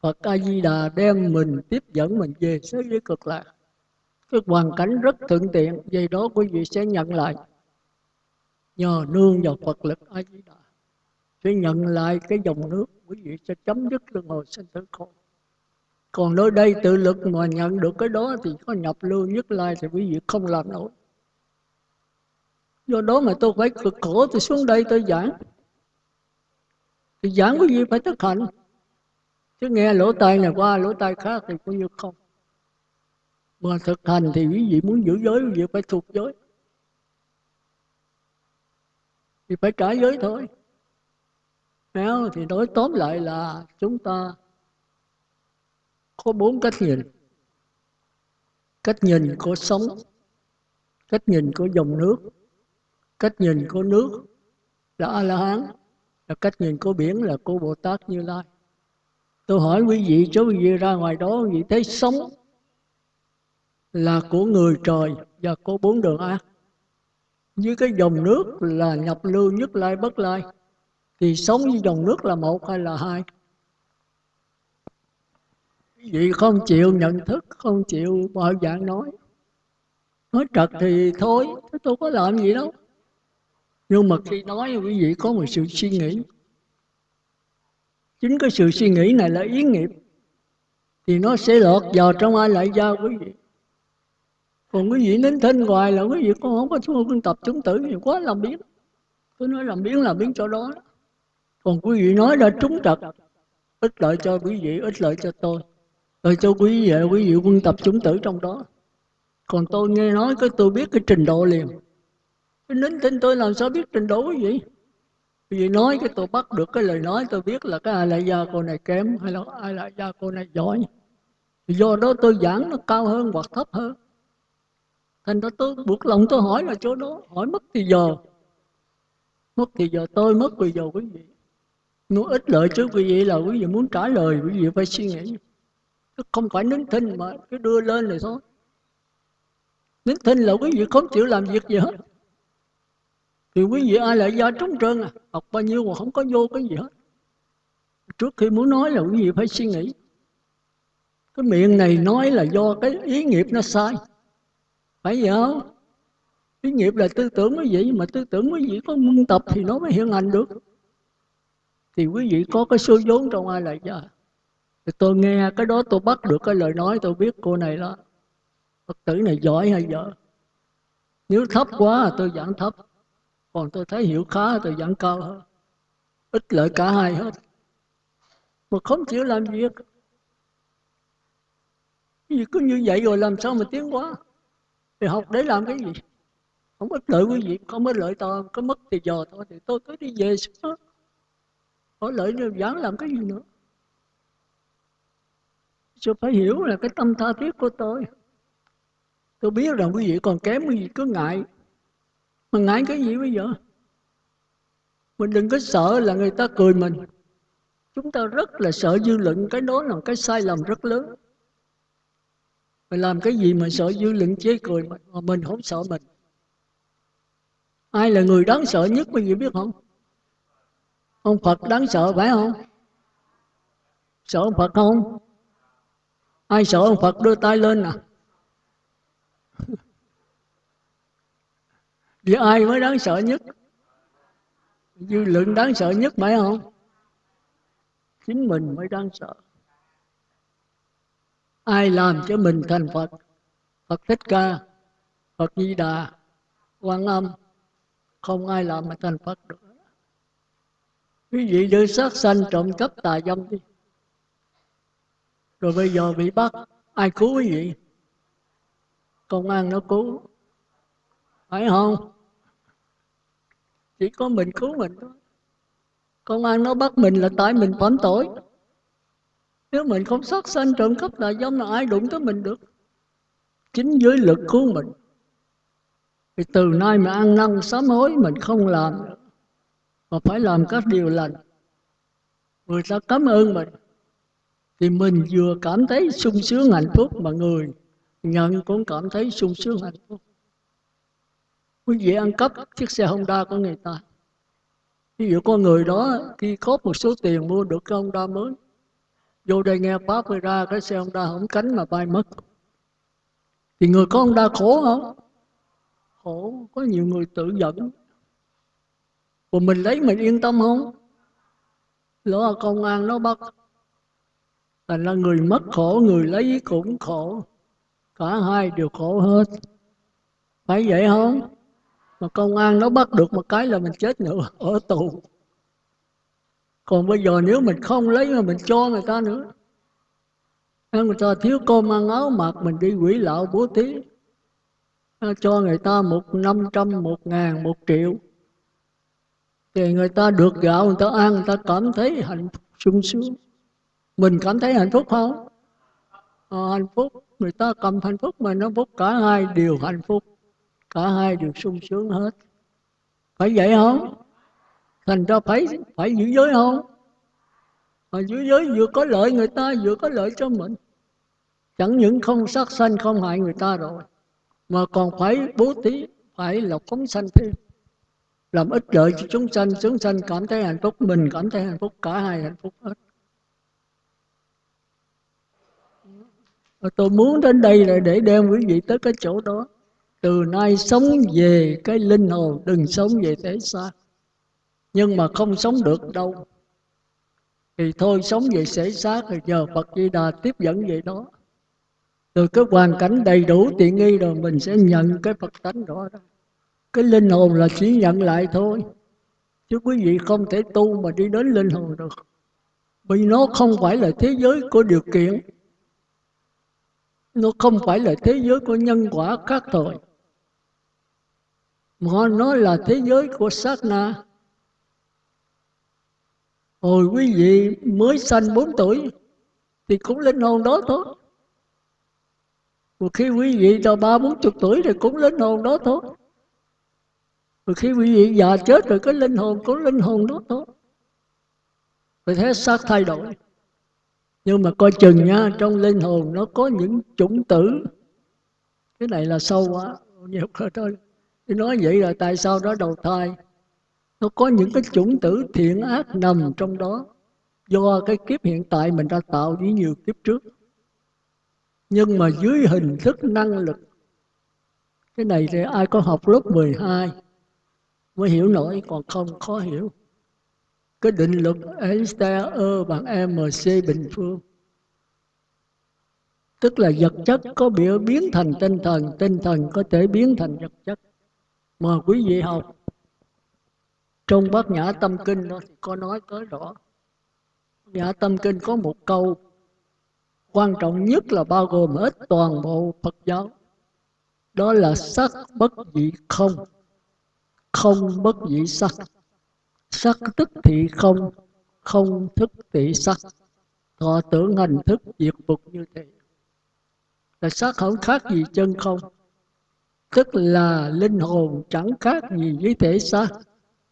Phật A Di Đà đem mình tiếp dẫn mình về thế giới cực lạc. Cái hoàn cảnh rất thuận tiện, vậy đó quý vị sẽ nhận lại nhờ nương vào Phật lực A Di Đà sẽ nhận lại cái dòng nước, quý vị sẽ chấm dứt luân hồi sinh tử khổ. Còn nơi đây tự lực mà nhận được cái đó thì có nhập lưu nhất lai thì quý vị không làm nổi. Do đó mà tôi phải cực khổ tôi xuống đây tôi giảng. Thì giảng quý vị phải thực hành. Chứ nghe lỗ tai này qua lỗ tai khác thì coi như không. Mà thực hành thì quý vị muốn giữ giới, quý vị phải thuộc giới. Thì phải trả giới thôi. Nếu thì nói tóm lại là chúng ta có bốn cách nhìn. Cách nhìn của sống cách nhìn của dòng nước, cách nhìn của nước là a la hán là cách nhìn của biển là cô bồ tát như lai. Tôi hỏi quý vị chú quý vị ra ngoài đó, quý vị thấy sống là của người trời và có bốn đường ác với cái dòng nước là nhập lưu nhất lai bất lai, thì sống với dòng nước là một hay là hai? Quý vị không chịu nhận thức, không chịu bao dạng nói. Nói trật thì thôi tôi có làm gì đâu. Nhưng mà khi nói, quý vị có một sự suy nghĩ. Chính cái sự suy nghĩ này là ý nghiệp, thì nó sẽ lọt vào trong ai lại giao quý vị còn quý vị nín thinh hoài là quý vị con không có xuống tập chúng tử thì quá làm biến. Tôi nói làm biến làm biến cho đó. Còn quý vị nói đã trúng trật, ít lợi cho quý vị, ít lợi cho tôi. Rồi cho quý vị quý vị quân tập chúng tử trong đó. Còn tôi nghe nói cái tôi biết cái trình độ liền. Cái nín thinh tôi làm sao biết trình độ quý vị? Quý vị nói cái tôi bắt được cái lời nói tôi biết là cái ai lại gia cô này kém hay là ai lại gia cô này giỏi. Do đó tôi giảng nó cao hơn hoặc thấp hơn thành ra tôi buộc lòng tôi hỏi là chỗ đó, hỏi mất thì giờ. Mất thì giờ tôi, mất thì giờ quý vị. Nó ít lợi chứ, quý vị là quý vị muốn trả lời, quý vị phải suy nghĩ. Không phải nín thinh mà cứ đưa lên rồi thôi. Nín thinh là quý vị không chịu làm việc gì hết. Thì quý vị ai lại ra trống trơn à? Học bao nhiêu mà không có vô cái gì hết. Trước khi muốn nói là quý vị phải suy nghĩ. Cái miệng này nói là do cái ý nghiệp nó sai phải vậy không? Ý nghiệp là tư tưởng quý vị mà tư tưởng quý vị có môn tập thì nó mới hiện hành được. Thì quý vị có cái số vốn trong ai lại giờ, thì tôi nghe cái đó tôi bắt được cái lời nói tôi biết cô này đó, Phật tử này giỏi hay dở nếu thấp quá tôi giảng thấp. Còn tôi thấy hiểu khá tôi giảng cao hơn. Ít lợi cả hai hết. Mà không chịu làm việc. Vì cứ như vậy rồi làm sao mà tiến quá? Thì học để làm cái gì không có lợi quý vị không có lợi tôi có mất thì giờ thôi thì tôi cứ đi về xuống có lợi giảng làm cái gì nữa cho phải hiểu là cái tâm tha thiết của tôi. Tôi biết rằng quý vị còn kém quý vị cứ ngại. Mà ngại cái gì bây giờ? Mình đừng có sợ là người ta cười mình. Chúng ta rất là sợ dư luận, cái đó là cái sai lầm rất lớn. Mình làm cái gì mà sợ dư luận chế cười mình, mà mình không sợ mình. Ai là người đáng sợ nhất quý vị biết không? Ông Phật đáng sợ phải không? Sợ ông Phật không? Ai sợ ông Phật đưa tay lên nè. À? Vì ai mới đáng sợ nhất? Dư luận đáng sợ nhất phải không? Chính mình mới đáng sợ. Ai làm cho mình thành Phật? Phật Thích Ca, Phật Di Đà, Quan Âm, không ai làm mà thành Phật được. Quý vị đưa sát sanh trộm cắp tà dâm đi. Rồi bây giờ bị bắt, ai cứu quý vị? Công an nó cứu. Phải không? Chỉ có mình cứu mình thôi. Công an nó bắt mình là tại mình phạm tội. Nếu mình không sát sanh trộm cắp tà dâm là ai đụng tới mình được. Chính giới lực của mình. Thì từ nay mà ăn năn sám hối mình không làm nữa. Mà phải làm các điều lành. Người ta cảm ơn mình. Thì mình vừa cảm thấy sung sướng hạnh phúc mà người nhận cũng cảm thấy sung sướng hạnh phúc. Quý vị ăn cắp chiếc xe Honda của người ta. Ví dụ con người đó khi có một số tiền mua được cái Honda mới. Vô đây nghe Pháp rồi ra cái xe Honda không cánh mà bay mất. Thì người có Honda khổ không? khổ, có nhiều người tự dẫn còn mình lấy mình yên tâm không? Lỡ công an nó bắt, thành là người mất khổ, người lấy cũng khổ. Cả hai đều khổ hết. Phải vậy không? Mà công an nó bắt được một cái là mình chết nữa, ở tù còn bây giờ nếu mình không lấy mà mình cho người ta nữa. Người ta thiếu cơm ăn áo mặc mình đi quỷ lạo bố thí. Cho người ta một năm trăm, một ngàn, một triệu. Thì người ta được gạo người ta ăn người ta cảm thấy hạnh phúc sung sướng. Mình cảm thấy hạnh phúc không? À, hạnh phúc. Người ta cầm hạnh phúc mà nó phúc cả hai đều hạnh phúc. Cả hai đều sung sướng hết. Phải vậy không? Thành ra phải phải giữ giới không? Mà giữ giới vừa có lợi người ta, vừa có lợi cho mình. Chẳng những không sát sanh, không hại người ta rồi, mà còn phải bố thí, phải là phóng sanh thêm. Làm ích lợi cho chúng sanh chúng sanh cảm thấy hạnh phúc, mình cảm thấy hạnh phúc, cả hai hạnh phúc hết. Tôi muốn đến đây là để đem quý vị tới cái chỗ đó. Từ nay sống về cái linh hồn, đừng sống về thế xa nhưng mà không sống được đâu. Thì thôi, sống về sẽ xác thì nhờ Phật Di Đà tiếp dẫn vậy đó. Từ cái hoàn cảnh đầy đủ tiện nghi rồi, mình sẽ nhận cái Phật tánh đó cái linh hồn là chỉ nhận lại thôi. Chứ quý vị không thể tu mà đi đến linh hồn được. Vì nó không phải là thế giới của điều kiện. Nó không phải là thế giới của nhân quả khác tội mà nó là thế giới của sát na hồi quý vị mới sanh 4 tuổi thì cũng linh hồn đó thôi. Một khi quý vị cho ba bốn chục tuổi thì cũng linh hồn đó thôi. Một khi quý vị già chết rồi cái linh hồn cũng linh hồn đó thôi. Vì thế xác thay đổi. Nhưng mà coi chừng nha, Trong linh hồn nó có những chủng tử. Cái này là sâu quá, Nhiều thôi. Nói vậy là tại sao nó đầu thai? Nó có những cái chủng tử thiện ác nằm trong đó. Do cái kiếp hiện tại mình đã tạo với nhiều kiếp trước. Nhưng mà dưới hình thức năng lực, cái này thì ai có học lớp 12 mới hiểu nổi, còn không khó hiểu. Cái định luật Einstein E bằng mc bình phương. Tức là vật chất có biểu biến thành tinh thần tinh thần có thể biến thành vật chất. Mà quý vị học trong bát nhã tâm kinh đó thì có nói tới rõ. Nhã tâm kinh có một câu, quan trọng nhất là bao gồm hết toàn bộ Phật giáo. Đó là sắc bất dị không không bất dị sắc. Sắc tức thị không không thức thị sắc. Thọ tưởng hành thức diệt phục như thế. Là sắc không khác gì chân không, tức là linh hồn chẳng khác gì với thể xác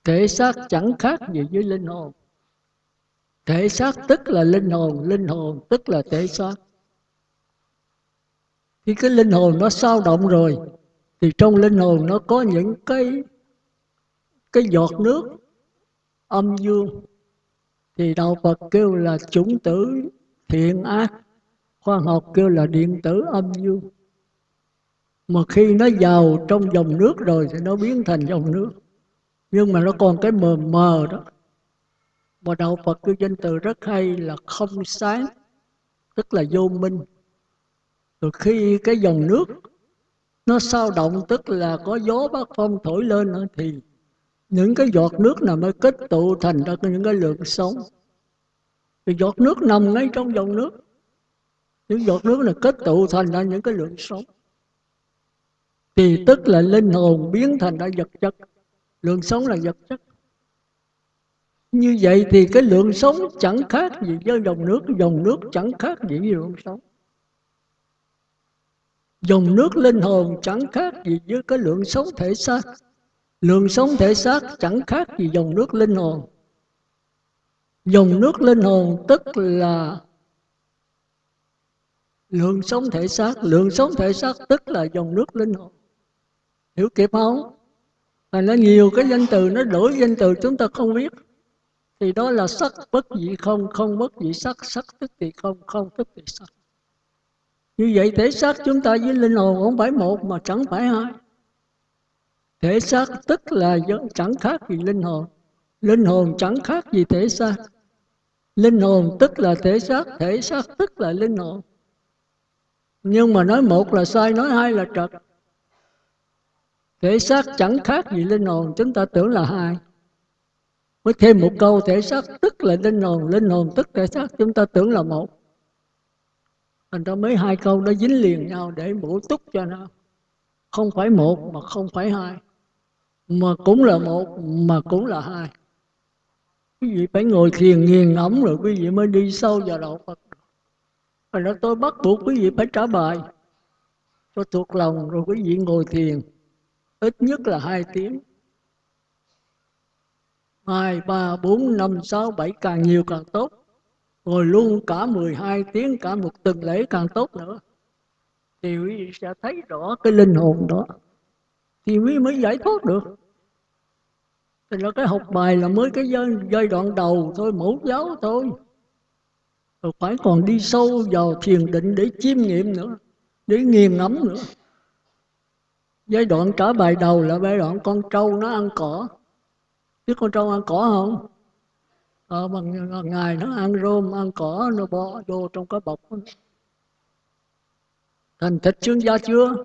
thể xác chẳng khác gì với linh hồn. Thể xác tức là linh hồn linh hồn tức là thể xác. Khi cái linh hồn nó sao động rồi, thì trong linh hồn nó có những cái cái giọt nước âm dương. Thì đạo Phật kêu là chủng tử thiện ác, khoa học kêu là điện tử âm dương. Mà khi nó vào trong dòng nước rồi thì nó biến thành dòng nước nhưng mà nó còn cái mờ mờ đó. Mà đạo Phật kêu danh từ rất hay là không sáng, tức là vô minh. Rồi khi cái dòng nước nó sao động, tức là có gió bát phong thổi lên nữa, thì những cái giọt nước nào mới kết tụ thành ra những cái lượng sống thì giọt nước nằm ngay trong dòng nước. Những giọt nước này kết tụ thành ra những cái lượng sống thì tức là linh hồn biến thành ra vật chất lượng sống là vật chất. Như vậy thì cái lượng sống chẳng khác gì với dòng nước dòng nước chẳng khác gì với lượng sống. Dòng nước linh hồn chẳng khác gì với cái lượng sống thể xác. Lượng sống thể xác chẳng khác gì dòng nước linh hồn. Dòng nước linh hồn tức là lượng sống thể xác. Lượng sống thể xác tức là dòng nước linh hồn. Hiểu kịp không? Và nó nhiều cái danh từ, nó đổi danh từ chúng ta không biết. Thì đó là sắc bất dị không không bất dị sắc sắc tức thì không không tức thì sắc. Như vậy thể xác chúng ta với linh hồn không phải một mà chẳng phải hai. Thể xác tức là chẳng khác gì linh hồn. Linh hồn chẳng khác gì thể xác. Linh hồn tức là thể xác thể xác tức là linh hồn. Nhưng mà nói một là sai, nói hai là trật thể xác chẳng khác gì linh hồn, chúng ta tưởng là hai. Mới thêm một câu, thể xác tức là linh hồn linh hồn tức thể xác, chúng ta tưởng là một. Thành ra mấy hai câu nó dính liền nhau để bổ túc cho nó. Không phải một mà không phải hai. Mà cũng là một, mà cũng là hai. Quý vị phải ngồi thiền nghiền ngẫm rồi quý vị mới đi sâu vào đạo Phật. Thành ra tôi bắt buộc quý vị phải trả bài cho thuộc lòng rồi quý vị ngồi thiền ít nhất là hai tiếng. Hai ba bốn năm sáu bảy càng nhiều càng tốt. Rồi luôn cả 12 tiếng cả một tuần lễ càng tốt nữa. Thì quý vị sẽ thấy rõ cái linh hồn đó. Thì quý mới giải thoát được. Thì là cái học bài là mới cái giai, giai đoạn đầu thôi mẫu giáo thôi. Rồi phải còn đi sâu vào thiền định để chiêm nghiệm nữa để nghiền ngẫm nữa giai đoạn trả bài đầu là giai đoạn con trâu nó ăn cỏ. Biết con trâu ăn cỏ không? Ờ, bằng ngày nó ăn rôm ăn cỏ nó bỏ vô trong cái bọc thành thịt xương da chưa?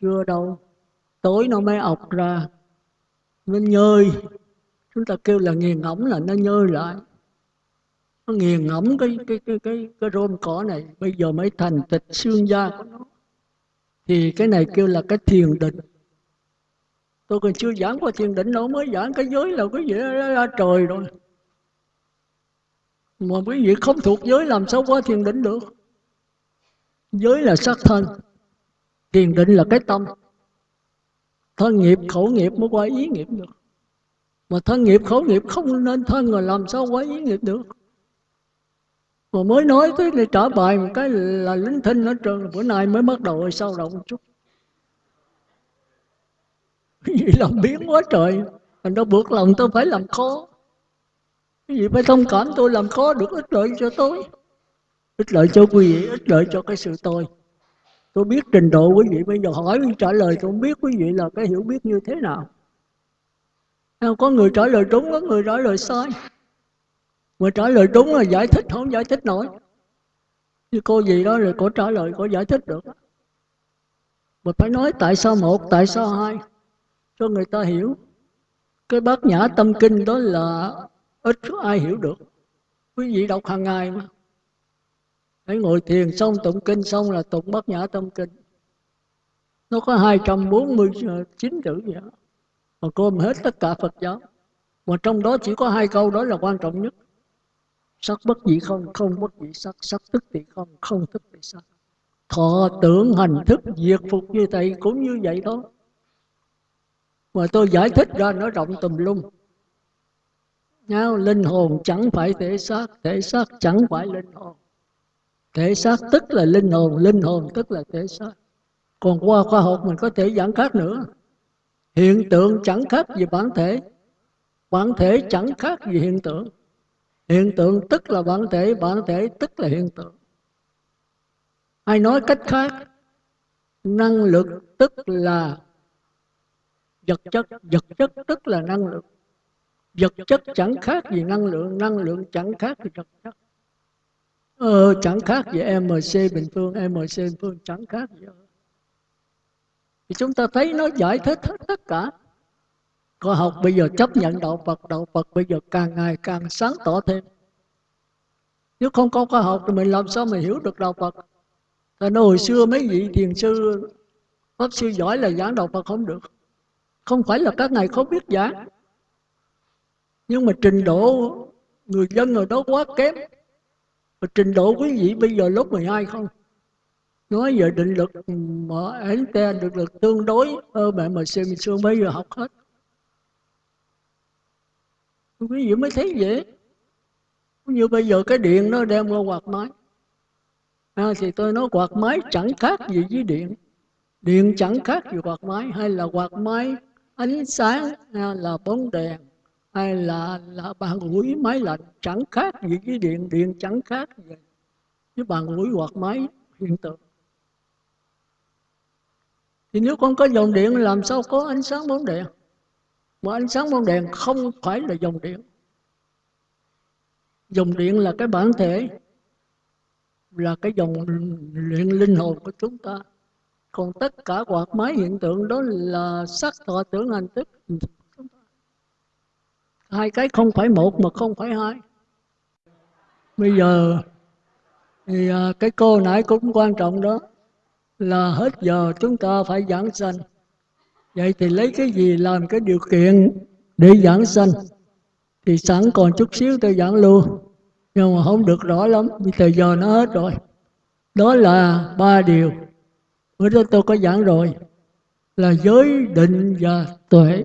Chưa đâu. Tối nó mới ọc ra. Nó nhơi. Chúng ta kêu là nghiền ngẫm là nó nhơi lại. Nó nghiền ngẫm cái cái cái cái cái rôm cỏ này. Bây giờ mới thành thịt xương da của nó thì cái này kêu là cái thiền định. Tôi còn chưa giảng qua thiền định, đâu mới giảng cái giới là cái gì đó ra trời rồi. Mà quý vị không thuộc giới làm sao qua thiền định được? Giới là sắc thân, thiền định là cái tâm. Thân nghiệp, khẩu nghiệp mới qua ý nghiệp được. Mà thân nghiệp, khẩu nghiệp không nên thân rồi làm sao qua ý nghiệp được? Mà mới nói tới để trả bài một cái là lính thinh ở trường bữa nay mới bắt đầu sao động một chút vì làm biến quá trời. Thành đâu buộc lòng tôi phải làm khó. Cái gì phải thông cảm tôi làm khó được ích lợi cho tôi? Ích lợi cho quý vị, ích lợi cho cái sự tôi. Tôi biết trình độ quý vị, bây giờ hỏi trả lời tôi không biết quý vị là cái hiểu biết như thế nào. Có người trả lời đúng, có người trả lời sai mà trả lời đúng là giải thích, không giải thích nổi. Như cô gì đó rồi cô trả lời, cô giải thích được. Mà phải nói tại sao một, tại sao hai? Cho người ta hiểu. Cái bát nhã tâm kinh đó là ít ai hiểu được. Quý vị đọc hàng ngày mà. Hãy ngồi thiền xong tụng kinh xong là tụng bát nhã tâm kinh. Nó có 249 ờ, chữ vậy đó. mà cô hết tất cả Phật giáo. Mà trong đó chỉ có hai câu đó là quan trọng nhất sắc bất dị không không bất dị sắc. Sắc tức thì không không tức thì sắc. Thọ tưởng hành thức diệt phục như thầy cũng như vậy đó. Mà tôi giải thích ra, nó rộng tùm lum. Nhau linh hồn chẳng phải thể xác. Thể xác chẳng phải linh hồn. Thể xác tức là linh hồn linh hồn tức là thể xác. Còn qua khoa học mình có thể giảng khác nữa. Hiện tượng chẳng khác gì bản thể. Bản thể chẳng khác gì hiện tượng hiện tượng tức là bản thể bản thể tức là hiện tượng. Hay nói cách khác năng lực tức là vật chất vật chất tức là năng lượng. Vật chất chẳng khác gì năng lượng năng lượng chẳng khác gì vật chất. Ờ, chẳng khác gì mc bình phương mc bình phương chẳng khác gì thì chúng ta thấy nó giải thích hết tất cả có học, bây giờ chấp nhận đạo Phật. Đạo Phật bây giờ càng ngày càng sáng tỏ thêm. Nếu không có khoa học thì mình làm sao mình hiểu được đạo Phật? Tại nó hồi xưa mấy vị thiền sư, Pháp sư giỏi là giảng đạo Phật không được. Không phải là các ngài không biết giảng. Nhưng mà trình độ người dân ở đó quá kém. Và trình độ quý vị bây giờ lớp 12 không? Nói về định lực mở Einstein định lực tương đối ờ, ơ mẹ mà xem xưa bây giờ học hết quý vị mới thấy vậy. Như bây giờ cái điện nó đem qua quạt máy. À, thì tôi nói quạt máy chẳng khác gì với điện. Điện chẳng khác gì quạt máy. Hay là quạt máy ánh sáng hay là bóng đèn hay là là bàn ủi máy lạnh chẳng khác gì với điện. Điện chẳng khác gì với bàn ủi quạt máy hiện tượng. Thì nếu con có dòng điện làm sao có ánh sáng bóng đèn? Mà ánh sáng bóng đèn không phải là dòng điện. Dòng điện là cái bản thể, là cái dòng luyện linh hồn của chúng ta. Còn tất cả quạt máy hiện tượng đó là sắc thọ tưởng hành tức hai cái không phải một mà không phải hai. Bây giờ, thì à, cái cô nãy cũng quan trọng đó, là hết giờ chúng ta phải giảng sanh vậy thì lấy cái gì làm cái điều kiện để giảng sanh? Thì sẵn còn chút xíu tôi giảng luôn. Nhưng mà không được rõ lắm, vì thời giờ nó hết rồi. Đó là ba điều. Bữa đó tôi có giảng rồi, là giới định và tuệ.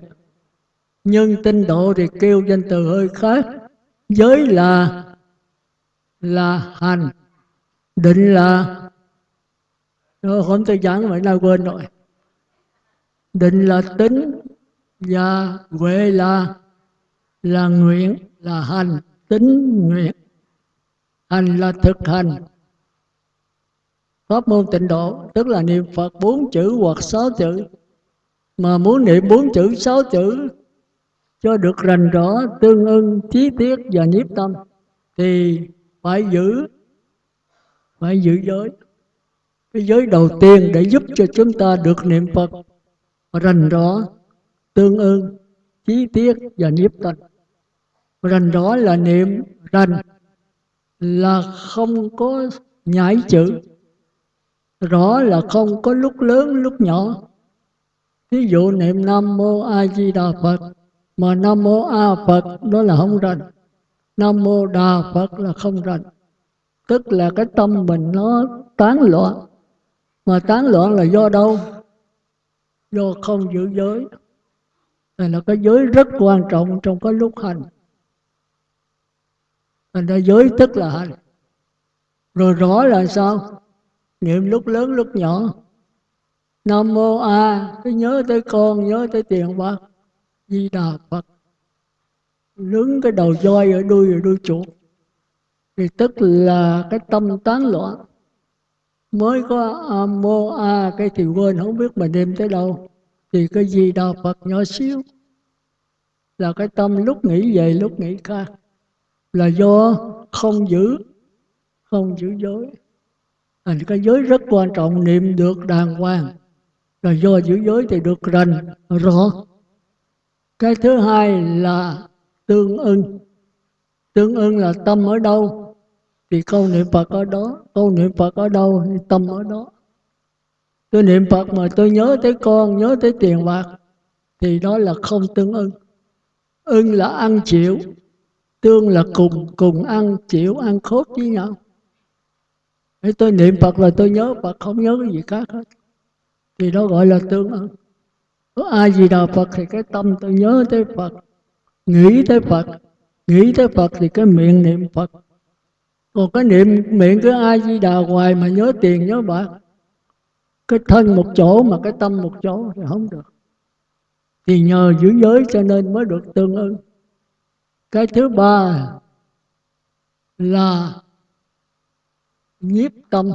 Nhưng tinh độ thì kêu danh từ hơi khác. Giới là là hành. Định là ờ, rồi không tôi giảng vậy, nào quên rồi định là tính và huệ là là nguyện, là hành tính nguyện. Hành là thực hành. Pháp môn tịnh độ, tức là niệm phật bốn chữ hoặc sáu chữ. Mà muốn niệm bốn chữ, sáu chữ cho được rành rõ, tương ưng, trí tiết và nhiếp tâm, thì phải giữ phải giữ giới. Cái giới đầu tiên để giúp cho chúng ta được niệm phật rành rõ tương ưng chi tiết và nhiếp tận. Rành rõ là niệm rành, là không có nhảy chữ. Rõ là không có lúc lớn, lúc nhỏ. Ví dụ niệm nam mô a di đà phật, mà nam mô a phật đó là không rành. Nam mô đà phật là không rành. Tức là cái tâm mình nó tán loạn. Mà tán loạn là do đâu? Do không giữ giới. Này là cái giới rất quan trọng trong cái lúc hành. Thành ra giới tức là hành. Rồi rõ là sao? Niệm lúc lớn, lúc nhỏ. Nam mô a cứ nhớ tới con, nhớ tới tiền bạc. Di đà phật. Lướng cái đầu voi ở đuôi ở đuôi chuột. Thì tức là cái tâm tán loạn mới có âm mô a cái thì quên, không biết mình niệm tới đâu. Thì cái gì đà phật nhỏ xíu? Là cái tâm lúc nghĩ về, lúc nghĩ khác. Là do không giữ không giữ giới. Thành cái giới rất quan trọng, niệm được đàng hoàng. Là do giữ giới thì được rành, rõ. Cái thứ hai là tương ưng. Tương ưng là tâm ở đâu? Thì câu niệm phật ở đó câu niệm phật ở đâu? Thì tâm ở đó. Tôi niệm phật mà tôi nhớ tới con, nhớ tới tiền bạc, thì đó là không tương ưng. Ưng là ăn chịu, tương là cùng cùng ăn chịu, ăn khốt với nhau. Thế tôi niệm Phật là tôi nhớ, Phật không nhớ cái gì khác hết. Thì đó gọi là tương ưng. Có ai gì đà Phật thì cái tâm tôi nhớ tới Phật, nghĩ tới Phật, nghĩ tới Phật thì cái miệng niệm Phật còn cái niệm miệng cứ ai di đà hoài mà nhớ tiền nhớ bạc. Cái thân một chỗ mà cái tâm một chỗ thì không được. Thì nhờ giữ giới cho nên mới được tương ưng. Cái thứ ba là nhiếp tâm.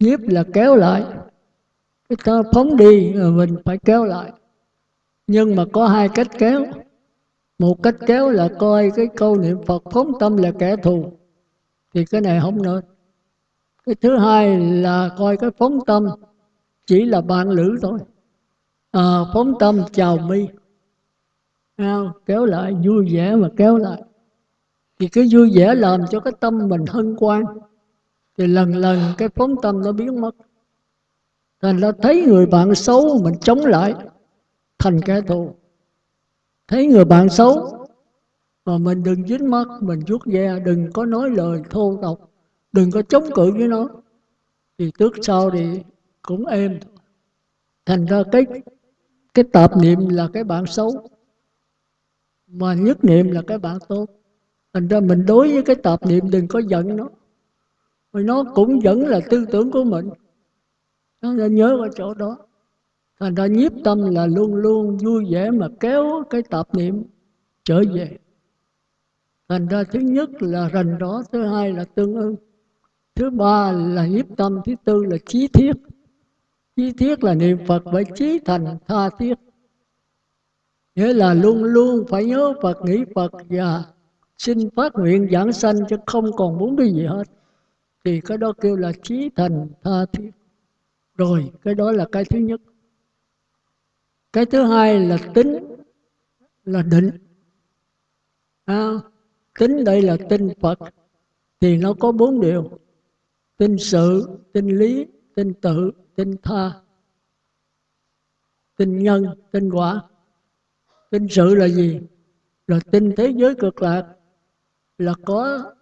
Nhiếp là kéo lại. Cái ta phóng đi mình phải kéo lại. Nhưng mà có hai cách kéo. Một cách kéo là coi cái câu niệm phật phóng tâm là kẻ thù thì cái này không nên cái thứ hai là coi cái phóng tâm chỉ là bạn lữ thôi. À, phóng tâm chào mi. Kéo lại vui vẻ mà kéo lại. Thì cái vui vẻ làm cho cái tâm mình hân hoan. Thì lần lần cái phóng tâm nó biến mất. Thành ra thấy người bạn xấu mình chống lại. Thành kẻ thù. Thấy người bạn xấu mà mình đừng dính mắt, mình vuốt ve, đừng có nói lời thô tục, đừng có chống cự với nó. Thì trước sau thì cũng êm. Thành ra cái cái tạp niệm là cái bạn xấu, mà nhất niệm là cái bạn tốt. Thành ra mình đối với cái tạp niệm đừng có giận nó. Vì nó cũng vẫn là tư tưởng của mình. Nó nên nhớ ở chỗ đó. Thành ra nhiếp tâm là luôn luôn vui vẻ mà kéo cái tạp niệm trở về thành ra thứ nhất là rành rõ thứ hai là tương ưng. Thứ ba là nhiếp tâm thứ tư là trí thiết. Trí thiết là niệm phật với trí thành tha thiết. Nghĩa là luôn luôn phải nhớ phật nghĩ phật và xin phát nguyện giảng sanh chứ không còn muốn cái gì hết. Thì cái đó kêu là trí thành tha thiết. Rồi cái đó là cái thứ nhất. Cái thứ hai là tính là định. À, tính đây là tin phật. Thì nó có bốn điều. Tin sự, tin lý, tin tự, tin tha. Tin nhân, tin quả. Tin sự là gì? Là tin thế giới cực lạc. Là có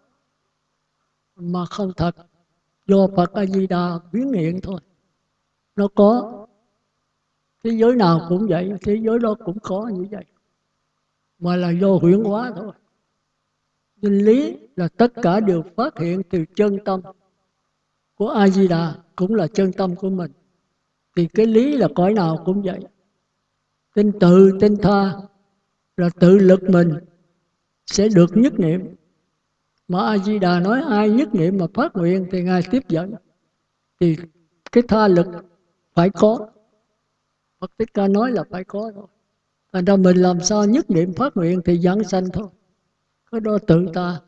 mà không thật. Do phật a di đà biến hiện thôi. Nó có. Thế giới nào cũng vậy, thế giới đó cũng có như vậy. Mà là do huyễn hóa thôi nguyên lý là tất cả đều phát hiện từ chân tâm. Của a di đà cũng là chân tâm của mình. Thì cái lý là cõi nào cũng vậy. Tinh tự, tinh tha là tự lực mình sẽ được nhất niệm. Mà a di đà nói ai nhất niệm mà phát nguyện thì ngài tiếp dẫn. Thì cái tha lực phải có. Phật Tích Ca nói là phải có thôi. Thành ra mình làm sao nhất niệm phát nguyện thì dẫn sanh thôi. Cái đó tự ta.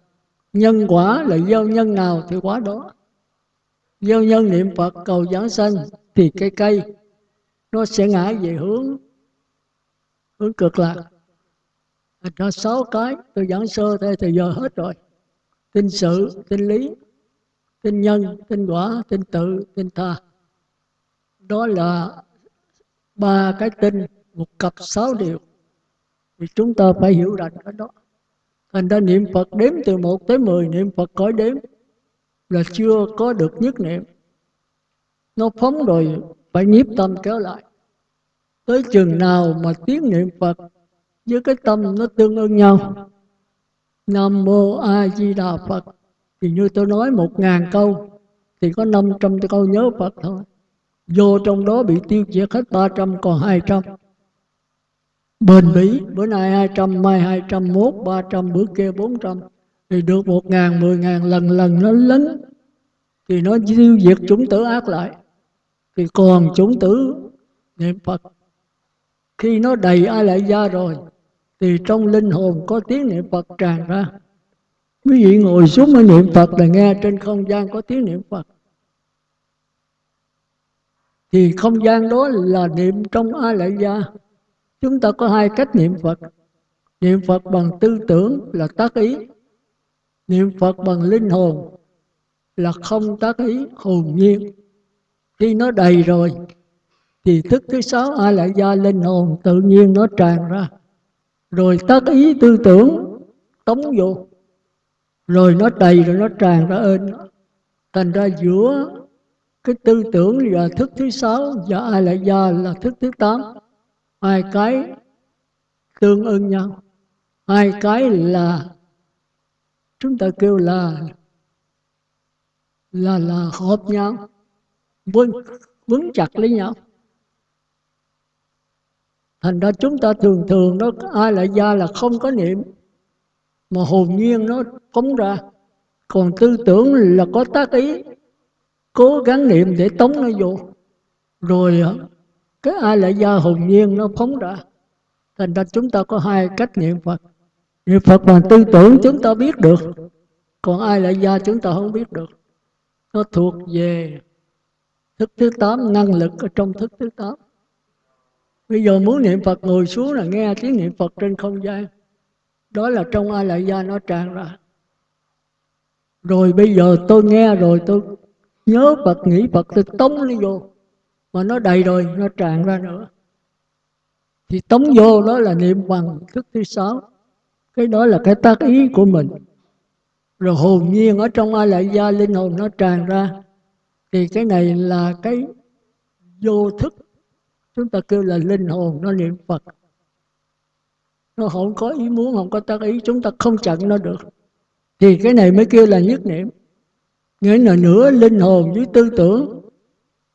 Nhân quả là gieo nhân nào thì quả đó. Gieo nhân niệm Phật cầu giảng sanh Thì cây cây. Nó sẽ ngã về hướng Hướng cực lạc. Nó sáu cái Tôi giảng sơ thế thì giờ hết rồi. Tin sự, tin lý Tin nhân, tin quả, tin tự, tin tha. Đó là ba cái tin một cặp sáu điều. Thì chúng ta phải hiểu rằng cái đó thành ra niệm phật đếm từ một tới mười niệm phật có đếm là chưa có được nhất niệm. Nó phóng rồi, phải nhiếp tâm kéo lại. Tới chừng nào mà tiếng niệm phật, với cái tâm nó tương ưng nhau. Nam mô a di đà phật. Thì như tôi nói một ngàn câu, thì có năm trăm câu nhớ phật thôi. Vô trong đó bị tiêu diệt hết 300 còn 200 bền bỉ bữa nay 200 mai 201 300 bữa kia 400 thì được 1 ngàn 10 ngàn lần lần nó lớn thì nó tiêu diệt chúng tử ác lại. Thì còn chúng tử niệm Phật. Khi nó đầy ai lại ra rồi, thì trong linh hồn có tiếng niệm Phật tràn ra. Quý vị ngồi xuống mới niệm Phật là nghe trên không gian có tiếng niệm Phật. Thì không gian đó là niệm trong a lại gia chúng ta có hai cách niệm phật. Niệm phật bằng tư tưởng là tác ý. Niệm phật bằng linh hồn là không tác ý, hồn nhiên. Khi nó đầy rồi, thì thức thứ sáu a lại gia linh hồn tự nhiên nó tràn ra. Rồi tác ý tư tưởng tống vô. Rồi nó đầy rồi nó tràn ra ơn thành ra giữa cái tư tưởng là thức thứ sáu và ai lại gia là thức thứ tám hai cái tương ưng nhau. Hai cái là chúng ta kêu là là là hợp nhau vững vững chặt lấy nhau. Thành ra chúng ta thường thường đó, ai lại ra là không có niệm, mà hồn nhiên nó phóng ra. Còn tư tưởng là có tác ý, cố gắng niệm để tống nó vô. Rồi cái ai lại do hồn nhiên nó phóng ra? Thành ra chúng ta có hai cách niệm phật. Niệm phật bằng tư tưởng chúng ta biết được. Còn ai lại do chúng ta không biết được? Nó thuộc về thức thứ tám, năng lực ở trong thức thứ tám. Bây giờ muốn niệm phật ngồi xuống là nghe tiếng niệm phật trên không gian. Đó là trong ai lại gia nó tràn ra. Rồi bây giờ tôi nghe rồi tôi nhớ Phật, nghĩ Phật, tôi tống nó vô mà nó đầy rồi, nó tràn ra nữa. Thì tống vô đó là niệm bằng thức thứ sáu. Cái đó là cái tác ý của mình. Rồi hồn nhiên ở trong ai lại gia linh hồn nó tràn ra. Thì cái này là cái vô thức. Chúng ta kêu là linh hồn, nó niệm phật. Nó không có ý muốn, không có tác ý, chúng ta không chặn nó được. Thì cái này mới kêu là nhất niệm. Nghĩa là nửa linh hồn với tư tưởng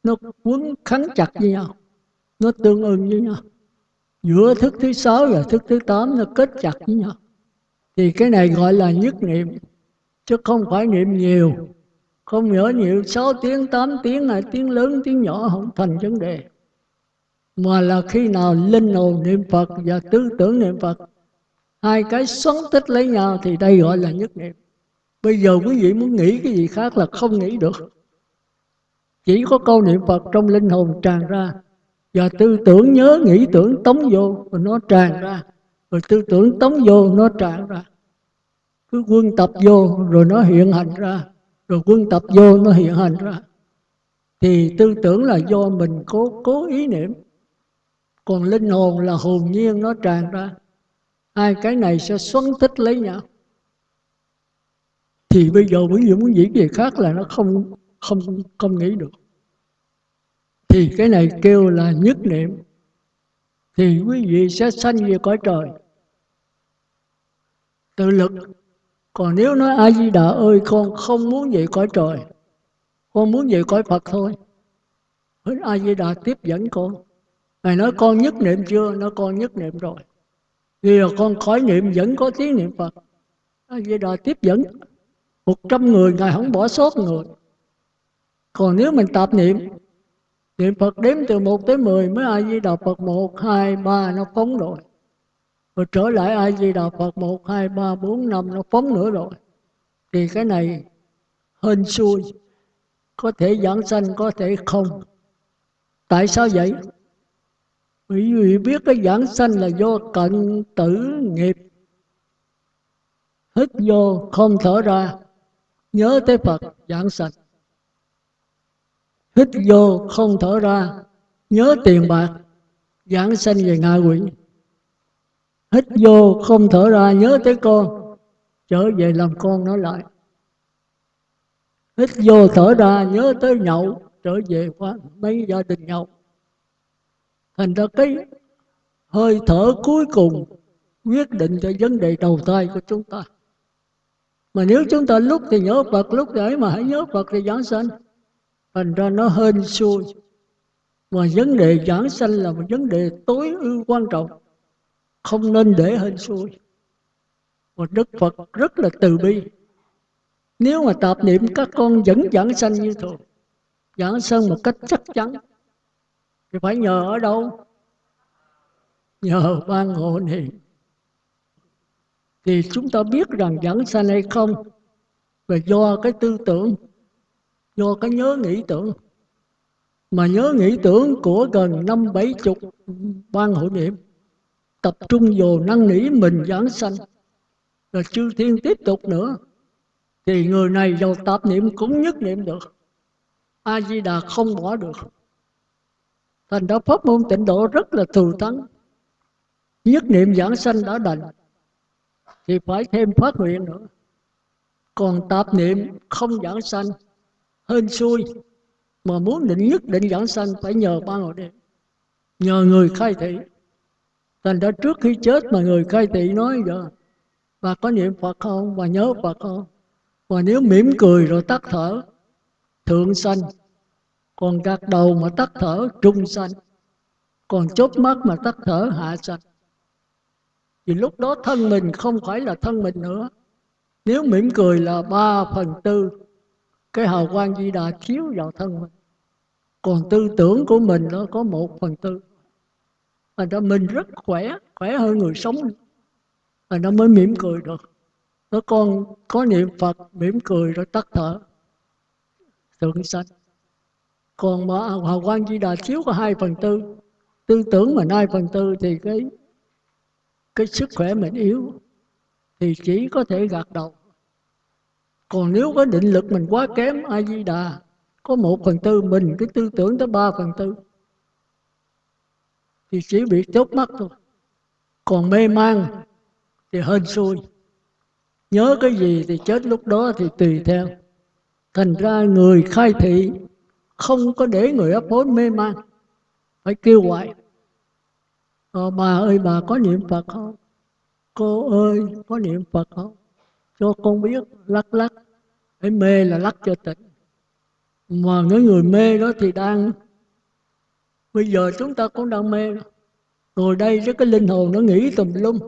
nó quấn khắn chặt với nhau. Nó tương ưng với nhau. Giữa thức thứ sáu và thức thứ tám nó kết chặt với nhau. Thì cái này gọi là nhất niệm, chứ không phải niệm nhiều. Không nhớ nhiều 6 tiếng 8 tiếng này tiếng lớn, tiếng nhỏ không thành vấn đề. Mà là khi nào linh hồn niệm Phật và tư tưởng niệm Phật, hai cái xoắn tích lấy nhau thì đây gọi là nhất niệm. Bây giờ quý vị muốn nghĩ cái gì khác là không nghĩ được chỉ có câu niệm Phật trong linh hồn tràn ra. Và tư tưởng nhớ, nghĩ tưởng, tống vô, rồi nó tràn ra. Rồi tư tưởng tống vô, nó tràn ra. Cứ quân tập vô, rồi nó hiện hành ra. Rồi quân tập vô, nó hiện hành ra. Thì tư tưởng là do mình cố cố ý niệm. Còn linh hồn là hồn nhiên, nó tràn ra. Hai cái này sẽ xoắn tích lấy nhau. Thì bây giờ quý vị muốn diễn gì khác là nó không không không nghĩ được thì cái này kêu là nhất niệm thì quý vị sẽ sanh về cõi trời tự lực còn nếu nói a di đà ơi, con không muốn về cõi trời con muốn về cõi phật thôi a di đà tiếp dẫn con Ngài nói con nhất niệm chưa? Nói con nhất niệm rồi. Vì là con khỏi niệm vẫn có tiếng niệm Phật. A Di Đà tiếp dẫn. Một trăm người, Ngài không bỏ sót người. Còn nếu mình tạp niệm, niệm Phật đếm từ 1 tới 10 mới ai di đà Phật 1, 2, 3 nó phóng rồi. Rồi trở lại ai di đà Phật 1, 2, 3, 4, 5 nó phóng nữa rồi. Thì cái này hên xui. Có thể giảng sanh, có thể không. Tại sao vậy? Bởi vì biết cái giảng sanh là do cận tử nghiệp Hít vô không thở ra Nhớ tới Phật giảng sanh Hít vô, không thở ra. Nhớ tiền bạc, Giảng sanh về ngạ quỷ. Hít vô, không thở ra, Nhớ tới con. Trở về làm con nó lại. Hít vô, thở ra, Nhớ tới nhậu. Trở về qua mấy gia đình nhậu. Thành ra cái hơi thở cuối cùng quyết định cho vấn đề đầu tay của chúng ta. Mà nếu chúng ta lúc thì nhớ Phật, lúc đấy mà hãy nhớ Phật thì giảng sanh thành ra nó hên xui. Mà vấn đề giảng sanh là một vấn đề tối ưu quan trọng. Không nên để hên xui. Và Đức Phật rất là từ bi. Nếu mà tạp niệm các con vẫn giảng sanh như thường, giảng sanh một cách chắc chắn, thì phải nhờ ở đâu? Nhờ ban hộ niệm. Thì chúng ta biết rằng giảng sanh hay không, là do cái tư tưởng do cái nhớ nghĩ tưởng. Mà nhớ nghĩ tưởng của gần năm bảy chục ban hội niệm, tập trung vào năn nỉ mình giảng sanh. Rồi chư thiên tiếp tục nữa, thì người này giàu tạp niệm cũng nhất niệm được. A di đà không bỏ được. Thành ra pháp môn tịnh độ rất là thù thắng. Nhất niệm giảng sanh đã đành, thì phải thêm phát nguyện nữa. Còn tạp niệm không giảng sanh hên xui. Mà muốn định nhất định giảng sanh, phải nhờ ba ngồi đêm nhờ người khai thị. Thành ra trước khi chết mà người khai thị nói giờ và có niệm phật không? Và nhớ phật không? Và nếu mỉm cười rồi tắt thở, thượng sanh. Còn gạt đầu mà tắt thở, trung sanh. Còn chốt mắt mà tắt thở, hạ sanh. Thì lúc đó thân mình không phải là thân mình nữa. Nếu mỉm cười là ba phần tư cái hào quang di đà chiếu vào thân mình. Còn tư tưởng của mình nó có một phần tư. Thành ra mình rất khỏe khỏe hơn người sống. Thành nó mới mỉm cười được. Nó con có niệm phật, mỉm cười rồi tắt thở. Thượng sanh. Còn mà hào quang di đà chiếu có hai phần tư. Tư tưởng mà hai phần tư thì cái cái sức khỏe mình yếu. Thì chỉ có thể gạt đầu còn nếu có định lực mình quá kém a di đà có một phần tư mình cái tư tưởng tới ba phần tư. Thì chỉ bị chớp mắt thôi. Còn mê man thì hên xui. Nhớ cái gì thì chết lúc đó thì tùy theo. Thành ra người khai thị không có để người ấp hối mê man. Phải kêu gọi ờ, bà ơi bà có niệm phật không? Cô ơi có niệm phật không? Cho con biết lắc lắc cái mê là lắc cho tỉnh. Mà cái người mê đó thì đang, bây giờ chúng ta cũng đang mê ngồi đây với cái linh hồn nó nghĩ tùm lum.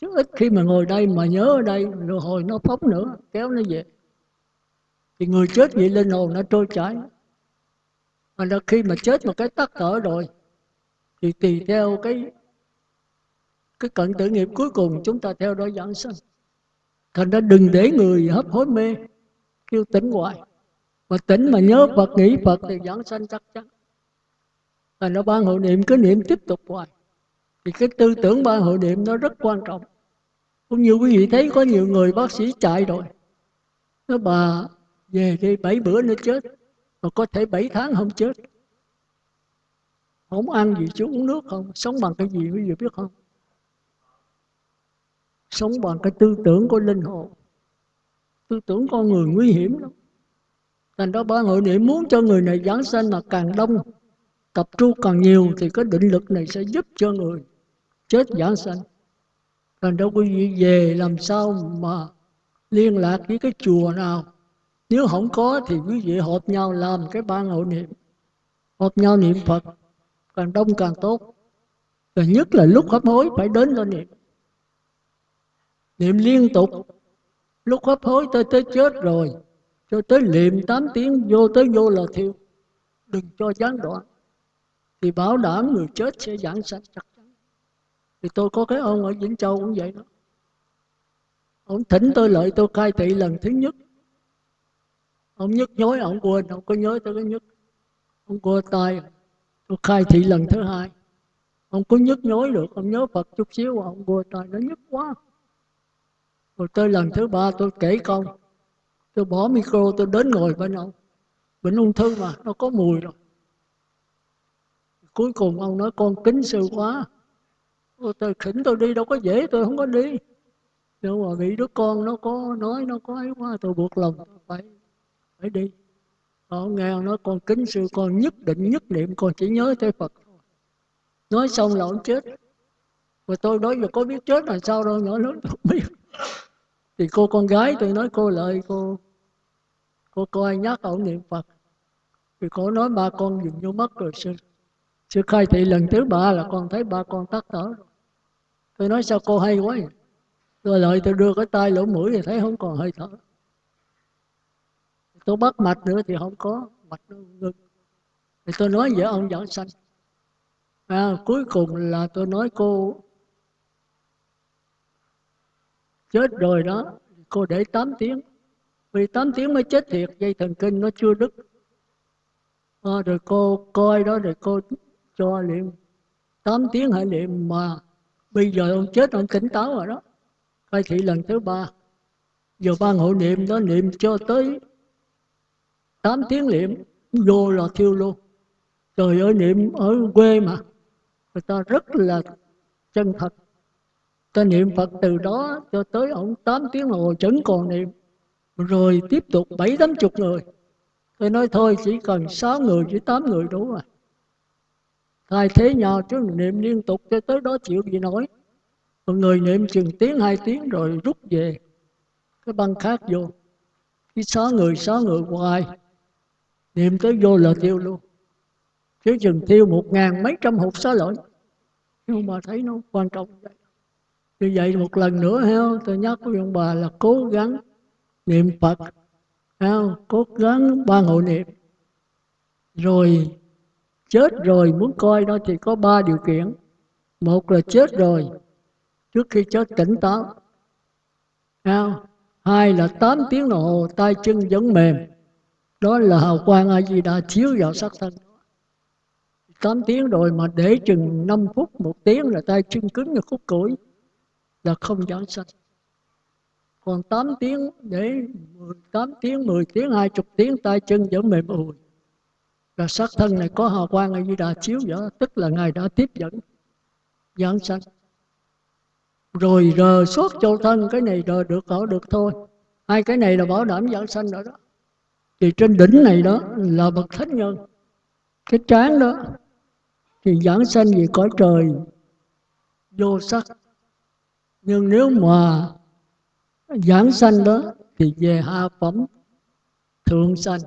Chứ ít khi mà ngồi đây mà nhớ ở đây, rồi hồi nó phóng nữa, kéo nó về. Thì người chết vậy linh hồn nó trôi chảy. Mà là khi mà chết một cái tắt thở rồi, thì tùy theo cái cái cận tử nghiệp cuối cùng chúng ta theo đó giảng sanh thành ra đừng để người hấp hối mê, kêu tỉnh hoài. Mà tỉnh mà nhớ Phật, nghĩ Phật thì giảng sanh chắc chắn. Thành ra ban hội niệm, cứ niệm tiếp tục hoài. Thì cái tư tưởng ban hội niệm nó rất quan trọng. Cũng như quý vị thấy có nhiều người bác sĩ chạy rồi. Nó bà, về đi, bảy bữa nữa chết. Mà có thể bảy tháng không chết. Không ăn gì, chứ uống nước không. Sống bằng cái gì quý vị biết không? Sống bằng cái tư tưởng của linh hồn. Tư tưởng con người nguy hiểm lắm. Thành đó ba hội niệm muốn cho người này giảng sanh mà càng đông, tập trung càng nhiều thì cái định lực này sẽ giúp cho người chết giảng sanh. Thành đó quý vị về làm sao mà liên lạc với cái chùa nào? Nếu không có thì quý vị họp nhau làm cái ban hội niệm. Họp nhau niệm phật, càng đông càng tốt. Và nhất là lúc hấp hối phải đến lên niệm niệm liên tục. Lúc hấp hối tới tới chết rồi, cho tới niệm 8 tiếng, vô tới vô là thiêu. Đừng cho gián đoạn. Thì bảo đảm người chết sẽ giảng sanh chắc chắn. Thì tôi có cái ông ở Vĩnh Châu cũng vậy đó. Ông thỉnh tôi lợi tôi khai thị lần thứ nhất. Ông nhức nhối, ông quên, ông có nhớ tôi cái nhức. Ông quơ tay, tôi khai thị lần thứ hai. Ông có nhức nhối được, ông nhớ phật chút xíu, ông quơ tay, nó nhức quá rồi tới lần thứ ba, tôi kể công tôi bỏ micro, tôi đến ngồi bên ông. Bệnh ung thư mà, nó có mùi rồi. Cuối cùng ông nói, con kính sư quá. Tôi khỉnh tôi đi, đâu có dễ, tôi không có đi. Nhưng mà bị đứa con nó có nói, nó có ấy quá, tôi buộc lòng phải phải đi. Ông nghe ông nói, con kính sư, con nhất định nhất niệm, con chỉ nhớ tới phật nói xong là ông chết. Và tôi nói, giờ có biết chết là sao đâu, nhỏ lớn không biết thì cô con gái tôi nói cô lợi cô. Cô coi nhắc ông niệm phật. Thì cô nói ba con dùng vô mất rồi sư. Sư khai thị lần thứ ba là con thấy ba con tắt thở. Tôi nói sao cô hay quá vậy? tôi lợi tôi đưa cái tay lỗ mũi thì thấy không còn hơi thở. Tôi bắt mạch nữa thì không có mạch nó ngưng. Thì tôi nói với ông giảng sanh. À, cuối cùng là tôi nói cô chết rồi đó. Cô để 8 tiếng. Vì 8 tiếng mới chết thiệt. Dây thần kinh nó chưa đứt. À, rồi cô coi đó rồi cô cho niệm 8 tiếng hãy niệm mà bây giờ ông chết ông tỉnh táo rồi đó. Khai thị lần thứ ba. Giờ ban hộ niệm đó niệm cho tới 8 tiếng niệm vô là thiêu luôn. Trời ơi niệm ở quê mà. Người ta rất là chân thật ta niệm Phật từ đó cho tới ông 8 tiếng hồ vẫn còn niệm. Rồi tiếp tục bảy tám chục người. Tôi nói thôi, chỉ cần sáu người chỉ tám người đủ rồi. Thay thế nhau, chứ niệm liên tục cho tới đó chịu gì nói một người niệm chừng tiếng, hai tiếng rồi rút về. Cái băng khác vô. Cái sáu người sáu người hoài. Niệm tới vô là tiêu luôn. Chứ chừng tiêu một ngàn mấy trăm hộp xá lợi nhưng mà thấy nó quan trọng vậy như vậy một lần nữa heo tôi nhắc với ông bà là cố gắng niệm phật heo cố gắng ba hộ niệm. Rồi, chết rồi, muốn coi đó thì có ba điều kiện. Một là chết rồi, trước khi chết tỉnh táo. Heo hai là 8 tiếng đồng hồ, tay chân vẫn mềm. Đó là hào quang a di đà chiếu vào sắc thân. 8 tiếng rồi mà để chừng 5 phút, một tiếng là tay chân cứng như khúc củi là không giảng sanh. Còn 8 tiếng, để 18 tiếng 10 tiếng 20 tiếng, tay chân vẫn mềm ùi. Là sát thân này có hào quang a di đà chiếu vào tức là ngài đã tiếp dẫn giảng sanh. Rồi rờ suốt châu thân, cái này rờ được ở được thôi. Hai cái này là bảo đảm giảng sanh rồi đó. Thì trên đỉnh này đó là bậc thánh nhân. Cái trán đó thì giảng sanh về cõi trời, vô sắc nhưng nếu mà giảng sanh đó thì về hạ phẩm thượng sanh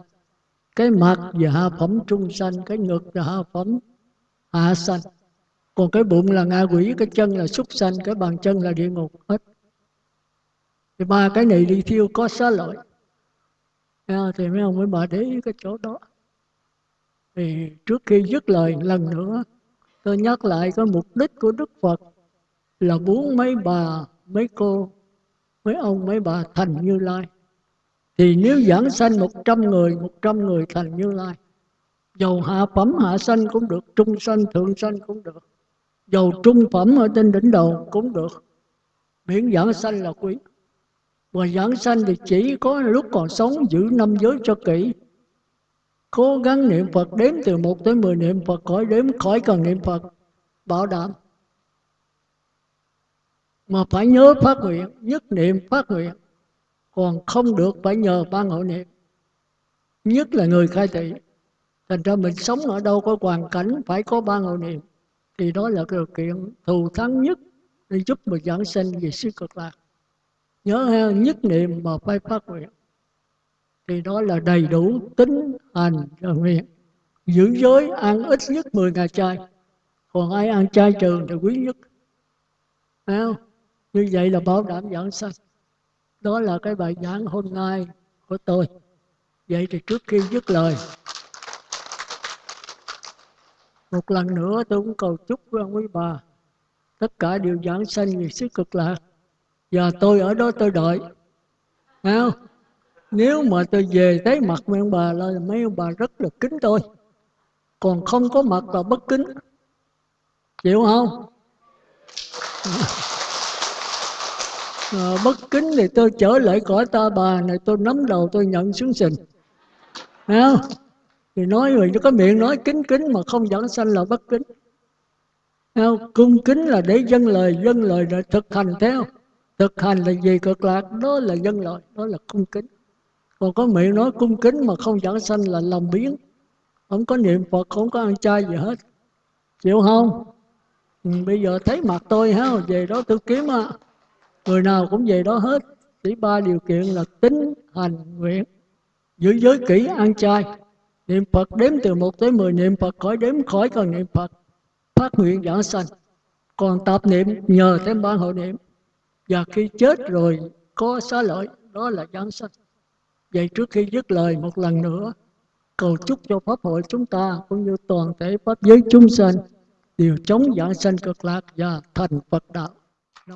cái mặt về hạ phẩm trung sanh cái ngực là hạ phẩm hạ sanh. Còn cái bụng là ngạ quỷ cái chân là súc sanh cái bàn chân là địa ngục hết. Thì ba cái này đi thiêu có xá lợi. À, thì mấy ông mới bà để ý cái chỗ đó. Thì trước khi dứt lời lần nữa tôi nhắc lại cái mục đích của đức phật là muốn mấy bà, mấy cô, mấy ông, mấy bà thành như lai. Thì nếu giảng sanh một trăm người, một trăm người thành như lai, dầu hạ phẩm, hạ sanh cũng được, trung sanh, thượng sanh cũng được. Dầu trung phẩm ở trên đỉnh đầu cũng được. Miễn giảng sanh là quý. Và giảng sanh thì chỉ có lúc còn sống giữ năm giới cho kỹ. Cố gắng niệm Phật đếm từ 1 tới 10 niệm Phật, khỏi đếm, khỏi cần niệm Phật. Bảo đảm mà phải nhớ phát nguyện, nhất niệm phát nguyện. Còn không được phải nhờ ban hội niệm. Nhất là người khai thị. Thành ra mình sống ở đâu có hoàn cảnh phải có ban hội niệm. Thì đó là điều kiện thù thắng nhất để giúp mình giảng sinh về siêu cực lạc. Nhớ ha, nhất niệm mà phải phát nguyện. Thì đó là đầy đủ tính hành và nguyện. Giữ giới ăn ít nhất 10 ngày chay. Còn ai ăn chay trường thì quý nhất. Thấy không? Như vậy là bảo đảm giảng sanh. Đó là cái bài giảng hôm nay của tôi. Vậy thì trước khi dứt lời, một lần nữa tôi cũng cầu chúc với ông quý bà tất cả đều giảng sanh về sức cực lạc. Và tôi ở đó tôi đợi. Không? nếu mà tôi về thấy mặt mấy ông bà là mấy ông bà rất là kính tôi. Còn không có mặt là bất kính. Chịu không? À, bất kính thì tôi trở lại cõi ta bà này tôi nắm đầu tôi nhận xuống sình. Không? thì nói rồi có miệng nói kính kính mà không dẫn sanh là bất kính. Không? cung kính là để dân lời dân lời để thực hành theo thực hành là gì? Cực lạc đó là dân lời đó là cung kính. Còn có miệng nói cung kính mà không dẫn sanh là lòng biến. Không có niệm phật không có ăn chay gì hết. Chịu không? Ừ, bây giờ thấy mặt tôi ha về đó tôi kiếm á người nào cũng về đó hết. Chỉ ba điều kiện là tính, hành, nguyện. Giữ giới kỹ, ăn chay. Niệm Phật đếm từ 1 tới 10 niệm Phật khỏi đếm khỏi cần niệm Phật phát nguyện giảng sanh. Còn tập niệm nhờ thêm ban hội niệm. Và khi chết rồi, có xá lợi, đó là giảng sanh. Vậy trước khi dứt lời một lần nữa, cầu chúc cho pháp hội chúng ta cũng như toàn thể pháp giới chúng sanh đều chống giảng sanh cực lạc và thành Phật đạo.